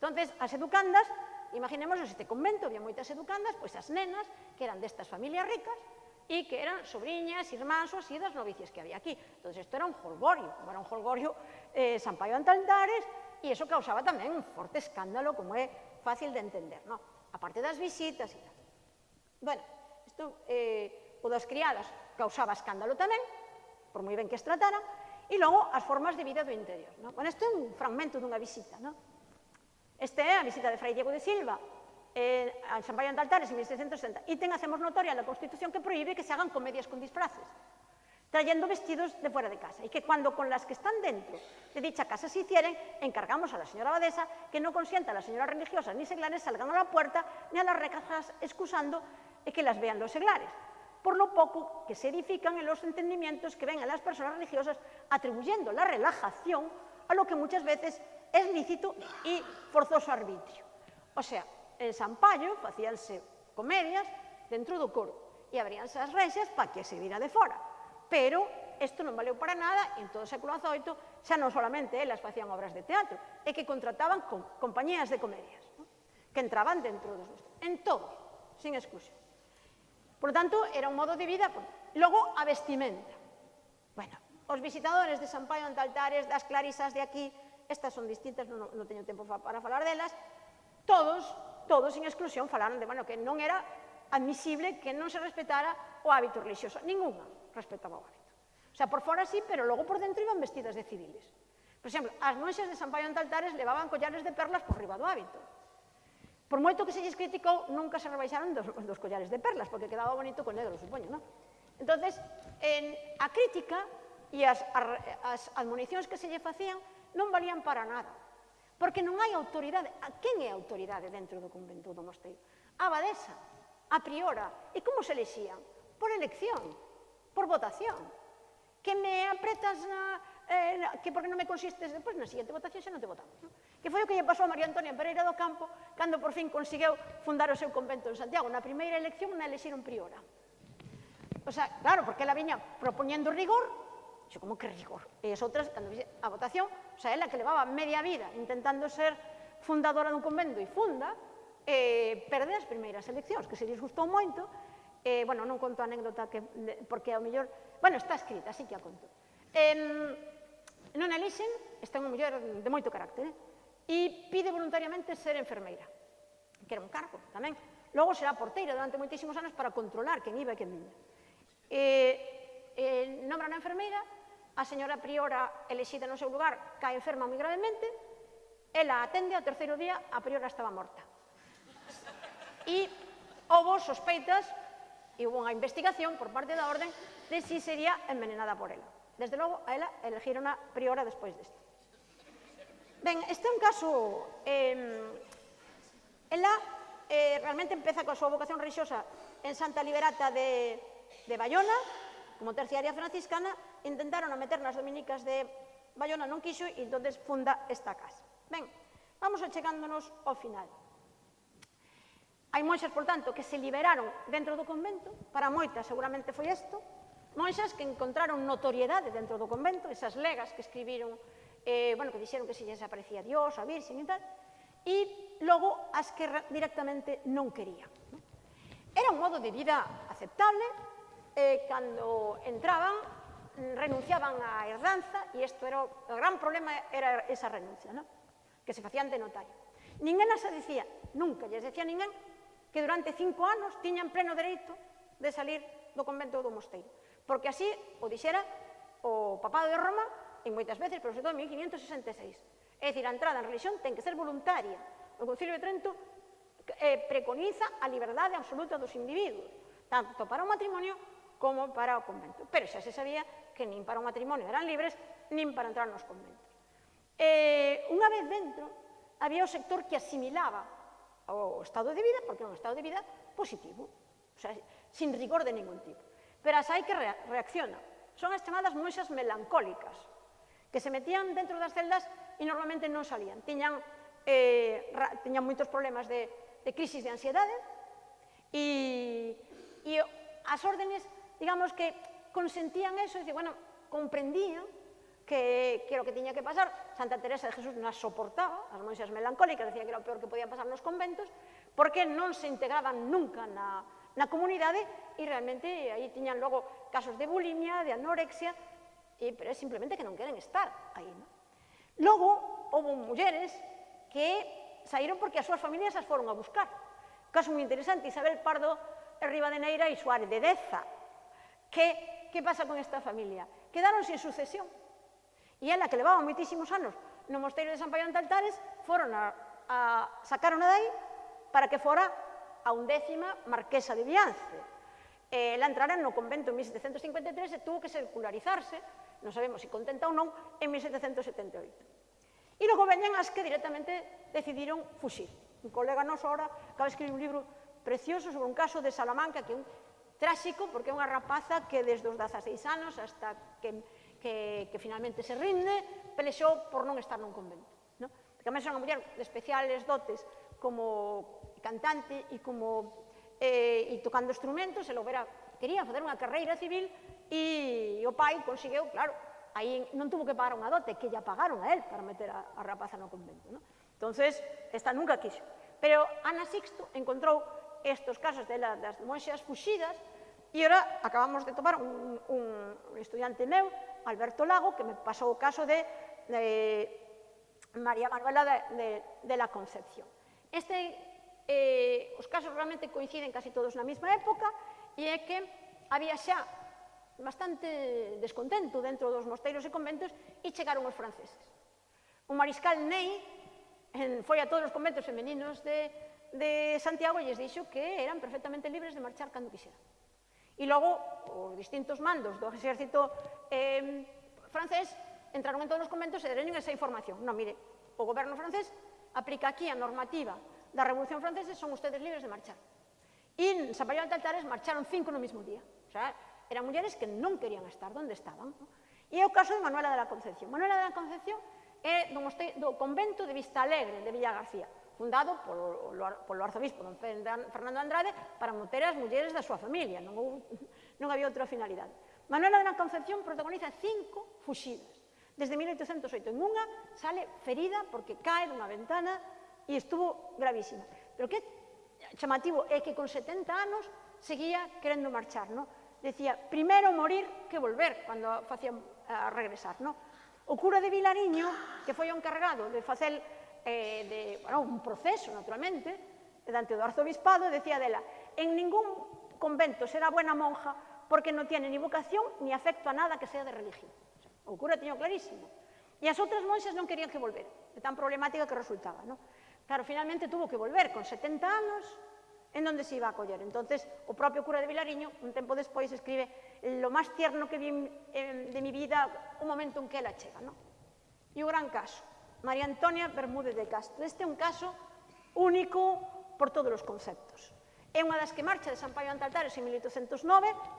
Entón, as educandas, imaginemos este convento, había moitas educandas, pois as nenas, que eran destas familias ricas, e que eran sobriñas, irmáns ou así das novicias que había aquí. Entón, isto era un holgorio, como era un holgorio eh, San Paio Antaldares, e iso causaba tamén un forte escándalo, como é fácil de entender, ¿no? a parte das visitas e tal. Bueno, Isto, eh, o das criadas causaba escándalo tamén, por moi ben que as tratara, e logo as formas de vida do interior. Non? Bueno, isto é un fragmento dunha visita. Non? Este é a visita de Fray Diego de Silva, eh, a San Paio de Altares en 1760, e ten, hacemos notoria na Constitución que proíbe que se hagan comedias con disfraces, trayendo vestidos de fuera de casa, y que cuando con las que están dentro de dicha casa se hicieren, encargamos a la señora abadesa que no consienta a las señoras religiosas ni seglares salgan a la puerta ni a las recajas excusando que las vean los seglares por lo poco que se edifican en los entendimientos que ven a las personas religiosas, atribuyendo la relajación a lo que muchas veces es lícito e forzoso arbitrio. O sea, en Sampaio facíanse comedias dentro do coro e abríanse as rexas para que se vira de fora. Pero isto non valeu para nada en todo o século XVIII xa non solamente elas facían obras de teatro, é que contrataban com, compañías de comedias, que entraban dentro dos en todos, sin exclusión. Por lo tanto, era un modo de vida. Logo, a vestimenta. Bueno, os visitadores de San Paio Antaltares, das Clarisas de aquí, estas son distintas, non, non teño tempo para falar delas, todos, todos sin exclusión, falaron de bueno, que non era admisible que non se respetara o hábito religioso. Ninguna respetaba o hábito. O sea, por fora sí, pero logo por dentro iban vestidas de civiles. Por exemplo, as monxas de San Paio Antaltares levaban collares de perlas por riba do hábito. Por moito que se lles criticou, nunca se rebaixaron dos, dos collares de perlas, porque quedaba bonito con negro, supoño, non? Entonces, en, a crítica e as, as admonicións que se lle facían non valían para nada, porque non hai autoridade. A quen é autoridade dentro do convento do mosteiro? A abadesa, a priora. E como se lexían? Por elección, por votación. Que me apretas na, eh, que porque non me consistes, pois pues, na siguiente votación xa non te votamos. Non? que foi o que lle pasou a María Antonia Pereira do Campo cando por fin conseguiu fundar o seu convento en Santiago. Na primeira elección na elexiron priora. O sea, claro, porque ela viña propoñendo rigor, xo como que rigor. E as outras, cando vixe a votación, o sea, ela que levaba media vida intentando ser fundadora dun convento e funda, eh, perde as primeiras eleccións, que se disgustou moito, eh, bueno, non conto a anécdota que, porque ao mellor, bueno, está escrita, así que a conto. Eh, non elixen, están un mellor de moito carácter, eh? e pide voluntariamente ser enfermeira, que era un cargo tamén. Logo será porteira durante moitísimos anos para controlar quen iba e quen viña. E, eh, e eh, nombra na enfermeira, a señora priora elexida no seu lugar cae enferma moi gravemente, ela atende ao terceiro día, a priora estaba morta. E houve sospeitas e houve unha investigación por parte da orden de si sería envenenada por ela. Desde logo, a ela elegirona priora despois disto. Ben, este é un caso... Eh, ela eh, realmente empeza coa súa vocación religiosa en Santa Liberata de, de Bayona, como terciaria franciscana, intentaron a meter nas dominicas de Bayona non quixo e entonces funda esta casa. Ben, vamos achegándonos ao final. Hai monxas, por tanto, que se liberaron dentro do convento, para moitas seguramente foi isto, monxas que encontraron notoriedade dentro do convento, esas legas que escribiron eh, bueno, que dixeron que se lles aparecía Dios, a Virxen e tal, e logo as que directamente non querían. Era un modo de vida aceptable, eh, cando entraban renunciaban á herdanza e isto era o gran problema era esa renuncia, ¿no? que se facían de notario. Ninguén se dicía, nunca lles decía ninguén que durante cinco anos tiñan pleno dereito de salir do convento ou do mosteiro. Porque así o dixera o papado de Roma e moitas veces, pero sobre todo en 1566. É dicir, a entrada en religión ten que ser voluntaria. O Concilio de Trento eh, preconiza a liberdade absoluta dos individuos, tanto para o matrimonio como para o convento. Pero xa se sabía que nin para o matrimonio eran libres, nin para entrar nos conventos. Eh, unha vez dentro, había o sector que asimilaba o estado de vida, porque é un estado de vida positivo, o sea, sin rigor de ningún tipo. Pero as hai que reaccionan. Son as chamadas moixas melancólicas, que se metían dentro das celdas e normalmente non salían. Tiñan, eh, ra, tiñan moitos problemas de, de crisis de ansiedade e, e as órdenes, digamos que consentían eso, e dicir, bueno, comprendían que, que era o que tiña que pasar. Santa Teresa de Jesús non as soportaba, as monxas melancólicas decían que era o peor que podía pasar nos conventos, porque non se integraban nunca na, na comunidade e realmente aí tiñan logo casos de bulimia, de anorexia, e, pero é simplemente que non queren estar aí. Non? Logo, houve mulleres que saíron porque as súas familias as foron a buscar. Caso moi interesante, Isabel Pardo de Rivadeneira e Suárez de Deza. Que, que pasa con esta familia? Quedaron sin sucesión. E ela que levaba moitísimos anos no mosteiro de San Paión de Altares, foron a, a sacaron a dai para que fora a undécima marquesa de Viance. Eh, ela entrara no convento en 1753 e tuvo que secularizarse non sabemos se si contenta ou non, en 1778. E logo veñen as que directamente decidiron fuxir. Un colega noso ahora acaba de escribir un libro precioso sobre un caso de Salamanca que é un tráxico porque é unha rapaza que desde os 16 anos hasta que, que, que finalmente se rinde pelexou por non estar nun convento. No? Porque además é unha muller de especiales dotes como cantante e como eh, e tocando instrumentos, e logo era, quería fazer unha carreira civil E o pai conseguiu, claro, aí non tuvo que pagar unha dote, que lla pagaron a él para meter a, a rapaza no convento. ¿no? Entonces, esta nunca quiso. Pero Ana Sixto encontrou estos casos de la, das monxas fuxidas E ora acabamos de tomar un, un, un estudiante meu, Alberto Lago, que me pasou o caso de, de María Manuela de, de, de la Concepción. Este, eh, os casos realmente coinciden casi todos na mesma época e é que había xa bastante descontento dentro dos mosteiros e conventos e chegaron os franceses. O mariscal Ney en, foi a todos os conventos femeninos de, de Santiago e lles dixo que eran perfectamente libres de marchar cando quixeran. E logo, os distintos mandos do exército eh, francés entraron en todos os conventos e deron esa información. Non, mire, o goberno francés aplica aquí a normativa da Revolución Francesa son ustedes libres de marchar. E en San de Altares marcharon cinco no mismo día. O sea, eran mulleres que non querían estar onde estaban. E é o caso de Manuela de la Concepción. Manuela de la Concepción é do, moste, do convento de Vista Alegre, de Villa García, fundado polo, polo arzobispo don Fernando Andrade para moter as mulleres da súa familia. Non, houve, <laughs> non había outra finalidade. Manuela de la Concepción protagoniza cinco fuxidas. Desde 1808 en unha sale ferida porque cae dunha ventana e estuvo gravísima. Pero que chamativo é que con 70 anos seguía querendo marchar, non? decía, primeiro morir que volver, cando facían a eh, regresar, no? O cura de Vilariño, que foi o encargado de facer eh, de, bueno, un proceso, naturalmente, dante do arzobispado, decía dela, en ningún convento será buena monja porque non tiene ni vocación ni afecto a nada que sea de religión. O cura tiño clarísimo. E as outras monxas non querían que volver, de tan problemática que resultaba, no? Claro, finalmente tuvo que volver con 70 anos, en donde se iba a acoller. Entonces, o propio cura de Vilariño, un tempo despois, escribe lo máis tierno que vi de mi vida o momento en que ela chega. No? E o gran caso, María Antonia Bermúdez de Castro. Este é un caso único por todos os conceptos. É unha das que marcha de San Paio Antaltares en 1809,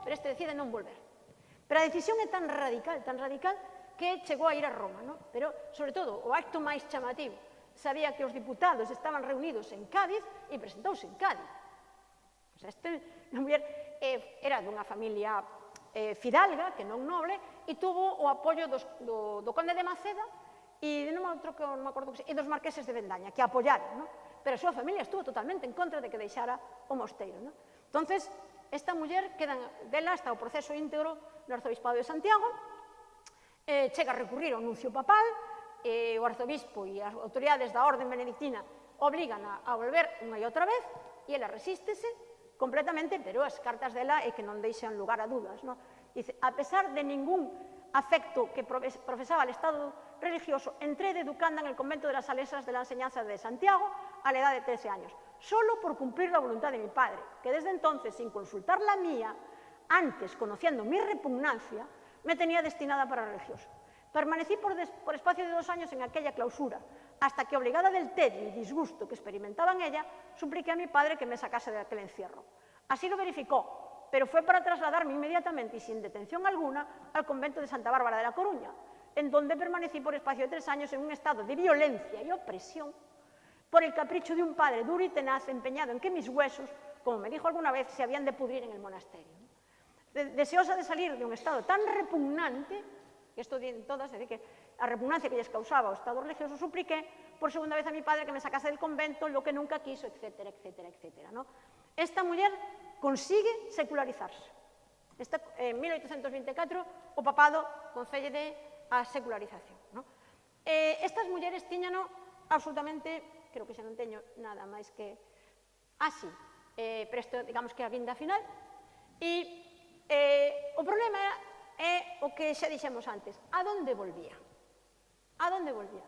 pero este decide non volver. Pero a decisión é tan radical, tan radical, que chegou a ir a Roma, no? pero, sobre todo, o acto máis chamativo. Sabía que os diputados estaban reunidos en Cádiz e presentouse en Cádiz. O sea, este, a muller eh, era dunha familia eh, fidalga, que non noble, e tuvo o apoio dos, do, do conde de Maceda e non outro, que, non me acordo que e dos marqueses de Vendaña, que apoyaron, non? pero a súa familia estuvo totalmente en contra de que deixara o mosteiro. Non? Entonces, esta muller queda dela hasta o proceso íntegro no arzobispado de Santiago, eh, chega a recurrir ao nuncio papal, eh, o arzobispo e as autoridades da orden benedictina obligan a, a volver unha e outra vez, e ela resístese, completamente, pero as cartas dela é que non deixan lugar a dudas. Dice, a pesar de ningún afecto que profesaba el Estado religioso, entré de educanda en el convento de las Salesas de la Enseñanza de Santiago a la edad de 13 años, solo por cumplir la voluntad de mi padre, que desde entonces, sin consultar la mía, antes, conociendo mi repugnancia, me tenía destinada para religioso. Permanecí por, espacio de dos años en aquella clausura, hasta que, obligada del tedio y disgusto que experimentaba en ella, supliqué a mi padre que me sacase de aquel encierro. Así lo verificó, pero fue para trasladarme inmediatamente y sin detención alguna al convento de Santa Bárbara de la Coruña, en donde permanecí por espacio de tres años en un estado de violencia y opresión por el capricho de un padre duro y tenaz empeñado en que mis huesos, como me dijo alguna vez, se habían de pudrir en el monasterio. Deseosa de salir de un estado tan repugnante, esto en todas, es decir, que a repugnancia que lles causaba o Estado religioso, supliqué por segunda vez a mi padre que me sacase del convento, lo que nunca quiso, etcétera, etcétera, etcétera. ¿no? Esta muller consigue secularizarse. Esta, en 1824 o papado concéllede a secularización. ¿no? Eh, estas mulleres tiñano absolutamente, creo que xa non teño nada máis que así, eh, pero isto digamos que a vinda final, e eh, o problema era, é o que xa dixemos antes, a donde volvía? A donde volvía?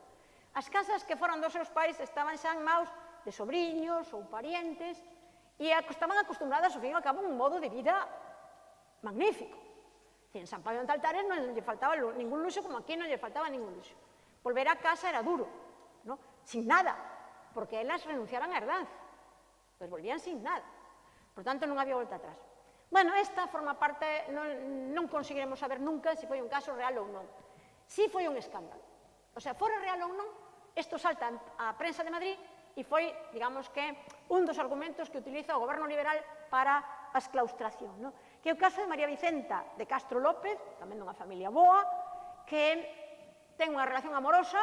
As casas que foran dos seus pais estaban xa en maus de sobrinhos ou parientes e estaban acostumbradas, ao fin e ao cabo, un modo de vida magnífico. En San Pablo de Altares non lle faltaba ningún luxo como aquí non lle faltaba ningún luxo. Volver a casa era duro, ¿no? sin nada, porque elas renunciaran a herdanza. Pois volvían sin nada. Por tanto, non había volta atrás. Bueno, esta forma parte, non, non conseguiremos saber nunca se foi un caso real ou non. Si foi un escándalo. O sea, fora real ou non, isto salta a prensa de Madrid e foi, digamos que, un dos argumentos que utiliza o goberno liberal para a esclaustración. No? Que é o caso de María Vicenta de Castro López, tamén dunha familia boa, que ten unha relación amorosa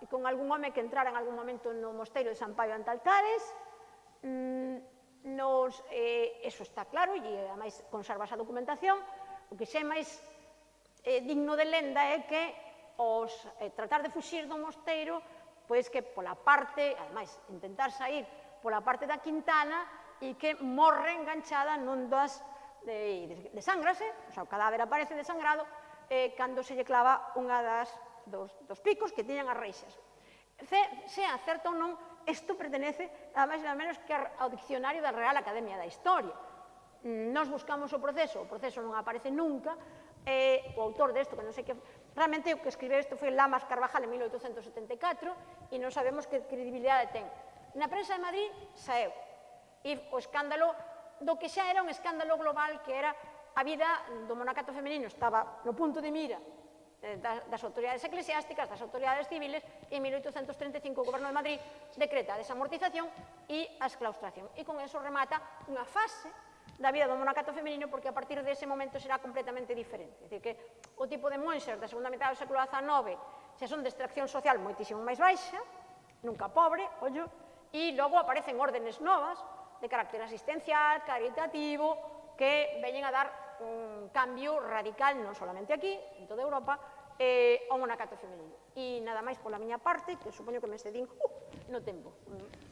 e con algún home que entrara en algún momento no mosteiro de San Paio Antaltares, mm, nos, eh, eso está claro, e eh, ademais conserva esa documentación, o que xa é máis eh, digno de lenda é que os, eh, tratar de fuxir do mosteiro, pois que pola parte, ademais, intentar sair pola parte da Quintana e que morre enganchada nun das de, de, sangrase, eh? o sea, o cadáver aparece desangrado, eh, cando se lle clava unha das dos, dos picos que tiñan as reixas. Se, sea certo ou non, isto pertenece nada máis nada menos que ao Diccionario da Real Academia da Historia. Nos buscamos o proceso, o proceso non aparece nunca, eh, o autor desto, que non sei que Realmente o que escribe isto foi Lamas Carvajal en 1874 e non sabemos que credibilidade ten. Na prensa de Madrid saeu. E o escándalo do que xa era un escándalo global que era a vida do monacato femenino estaba no punto de mira eh, das, das autoridades eclesiásticas, das autoridades civiles, e en 1835 o goberno de Madrid decreta a desamortización e a exclaustración. E con eso remata unha fase da vida do monacato femenino porque a partir dese momento será completamente diferente. É dicir, que o tipo de monxas da segunda metade do século XIX xa son de extracción social moitísimo máis baixa, nunca pobre, ollo, e logo aparecen órdenes novas de carácter asistencial, caritativo, que veñen a dar un cambio radical, non solamente aquí, en toda Europa, eh, ao monacato femenino. E nada máis pola miña parte, que supoño que me excedín uh, no tempo. Mm.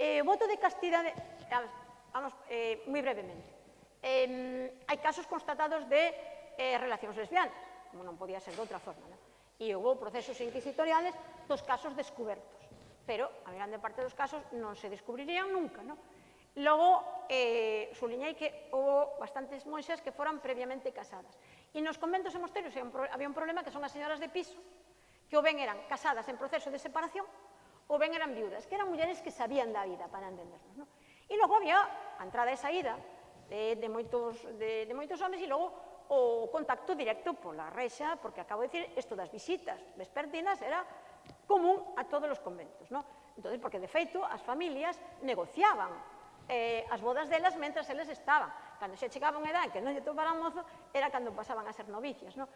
Eh, o voto de castidade... Vamos, eh, moi brevemente. Eh, hai casos constatados de eh, relacións lesbianas, como non podía ser de outra forma. Non? E houve procesos inquisitoriales dos casos descubertos. Pero a grande parte dos casos non se descubrirían nunca. Non? Logo, eh, suliñei que houve bastantes monxas que foran previamente casadas. E nos conventos e mosterios había un problema que son as señoras de piso, que o ben eran casadas en proceso de separación ou ben eran viudas, que eran mulleres que sabían da vida, para entendernos. Non? E logo había a entrada e saída de, de, moitos, de, de moitos homens e logo o contacto directo pola reixa, porque acabo de dicir, isto das visitas vespertinas era común a todos os conventos. Non? Entón, porque de feito as familias negociaban eh, as bodas delas mentras eles estaban. Cando xa chegaba unha edad que non lle toparan mozo, era cando pasaban a ser novicias. Non?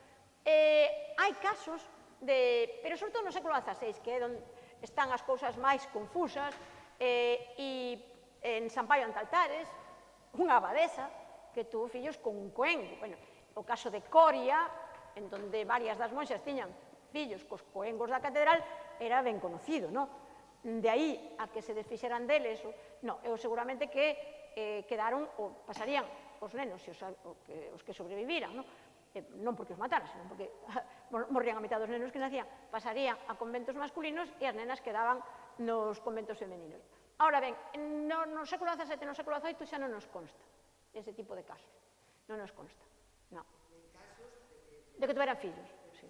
Eh, hai casos de, pero sobre todo no século XVI, que é onde están as cousas máis confusas eh, e en Sampaio Antaltares, unha abadesa que tuvo fillos con un coengo. Bueno, o caso de Coria, en donde varias das monxas tiñan fillos cos coengos da catedral, era ben conocido, non? De aí a que se desfixeran deles, non, eu seguramente que eh, quedaron, ou pasarían os nenos e os, o que, os que sobreviviran, non? Eh, non porque os mataran, senón porque morrían a mitad dos nenos que nacían, pasarían a conventos masculinos e as nenas quedaban nos conventos femeninos. Ahora ben, no, no século XVII e no século XVIII xa non nos consta ese tipo de casos. Non nos consta, non. De que tuveran fillos, sí.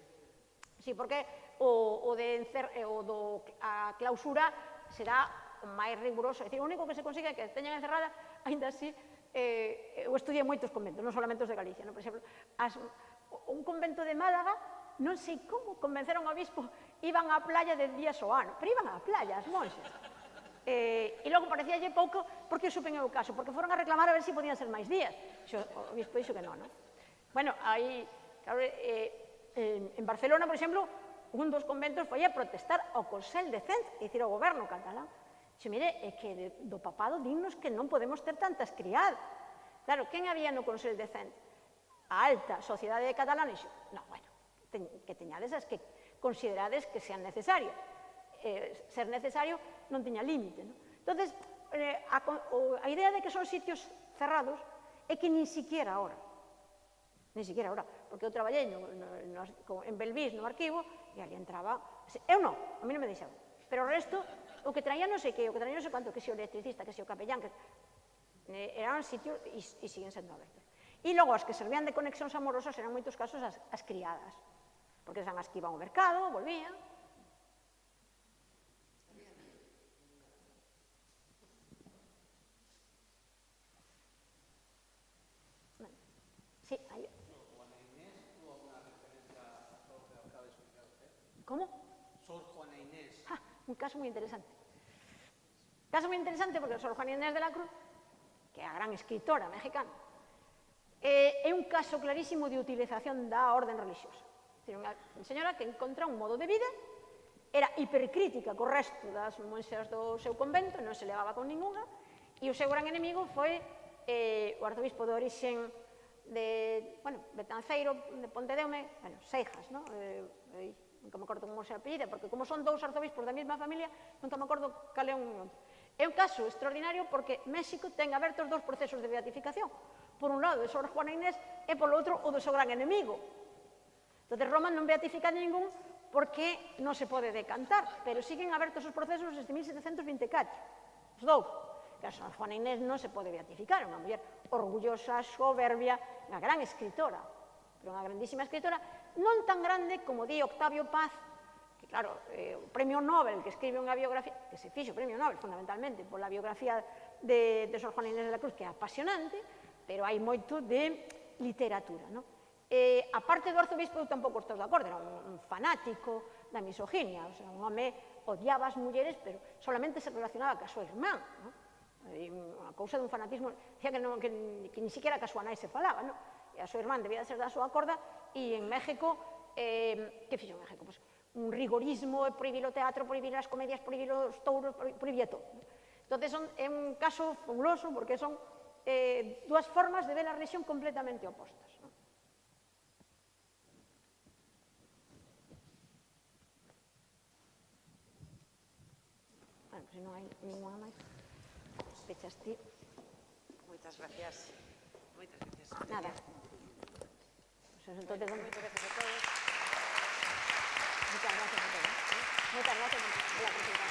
Sí, porque o, o, de encer, eh, o do, a clausura será máis riguroso. É dicir, o único que se consigue é que teñan encerrada, ainda así, eh, eu estudiei moitos conventos, non solamente os de Galicia. No? Por exemplo, as, un convento de Málaga non sei como convenceron ao obispo, iban á playa de días o ano, pero iban á playa as monxas. <laughs> Eh, e logo parecíalle pouco porque supen o caso, porque foron a reclamar a ver se si podían ser máis días. Xo, o obispo dixo que non, non? Bueno, aí, claro, eh, eh, en Barcelona, por exemplo, un dos conventos foi a protestar ao Consell de Cent, e dicir, ao goberno catalán. Xe, mire, é que do papado dignos que non podemos ter tantas criadas. Claro, quen había no Consell de Cent? A alta sociedade catalana, xo, non, bueno, que teñades as que considerades que sean necesarias. Eh, ser necesario non teña límite. Non? Entón, eh, a, o, a idea de que son sitios cerrados é que nin siquiera ahora, nin siquiera ahora, porque eu traballei no, no, no, en Belvis no arquivo e ali entraba, eu non, a mí non me deixaban, pero o resto, o que traía non sei que, o que traía non sei quanto, que se o electricista, que se o capellán, que, eh, eran sitios e, e siguen sendo abertos. E logo, as que servían de conexións amorosas eran moitos casos as, as criadas, porque eran as que iban ao mercado, volvían. Sí, aí. Como? Sor Juana Inés. Ah, un caso moi interesante. Caso moi interesante porque Sor Juana Inés de la Cruz, que é a gran escritora mexicana, eh, é un caso clarísimo de utilización da orden religiosa. Dicir, unha señora que encontra un modo de vida, era hipercrítica co resto das monxas do seu convento, non se levaba con ninguna, e o seu gran enemigo foi eh, o arzobispo de orixen de, bueno, Betanceiro, de Pontedeume, bueno, Seixas, non? Eh, eh, nunca me acordo como se apellida, porque como son dous arzobispos da mesma familia, nunca me acordo cal é un outro. É un caso extraordinario porque México ten abertos dous procesos de beatificación. Por un lado, de Sor Juana Inés e, polo outro, o do seu gran enemigo, Entón, Roma non beatifica ningún porque non se pode decantar, pero siguen abertos os procesos desde 1724. Os dous. Que a San Juana Inés non se pode beatificar, unha muller orgullosa, soberbia, unha gran escritora, pero unha grandísima escritora, non tan grande como di Octavio Paz, que claro, eh, o premio Nobel que escribe unha biografía, que se fixo o premio Nobel fundamentalmente pola biografía de, de Sor Juana Inés de la Cruz, que é apasionante, pero hai moito de literatura, non? eh, a parte do arzobispo eu tampouco estou de acordo, era un, un fanático da misoginia, o sea, un home odiaba as mulleres, pero solamente se relacionaba ca súa irmán, ¿no? E a cousa dun fanatismo, decía que, non, que, que ni siquiera ca súa nai se falaba, ¿no? e a súa irmán debía de ser da súa corda, e en México, eh, que fixo en México? Pues, un rigorismo, prohibir o teatro, prohibir as comedias, prohibir os touros, prohibir todo. ¿no? Entón, son, é un caso fabuloso, porque son eh, dúas formas de ver a religión completamente opostas. ¿No? Pues non hai ninguna ti. Moitas gracias. Moitas gracias. Nada. Pues, entonces, Moitas gracias a todos. Muchas gracias a todos. Muchas gracias por la presentación.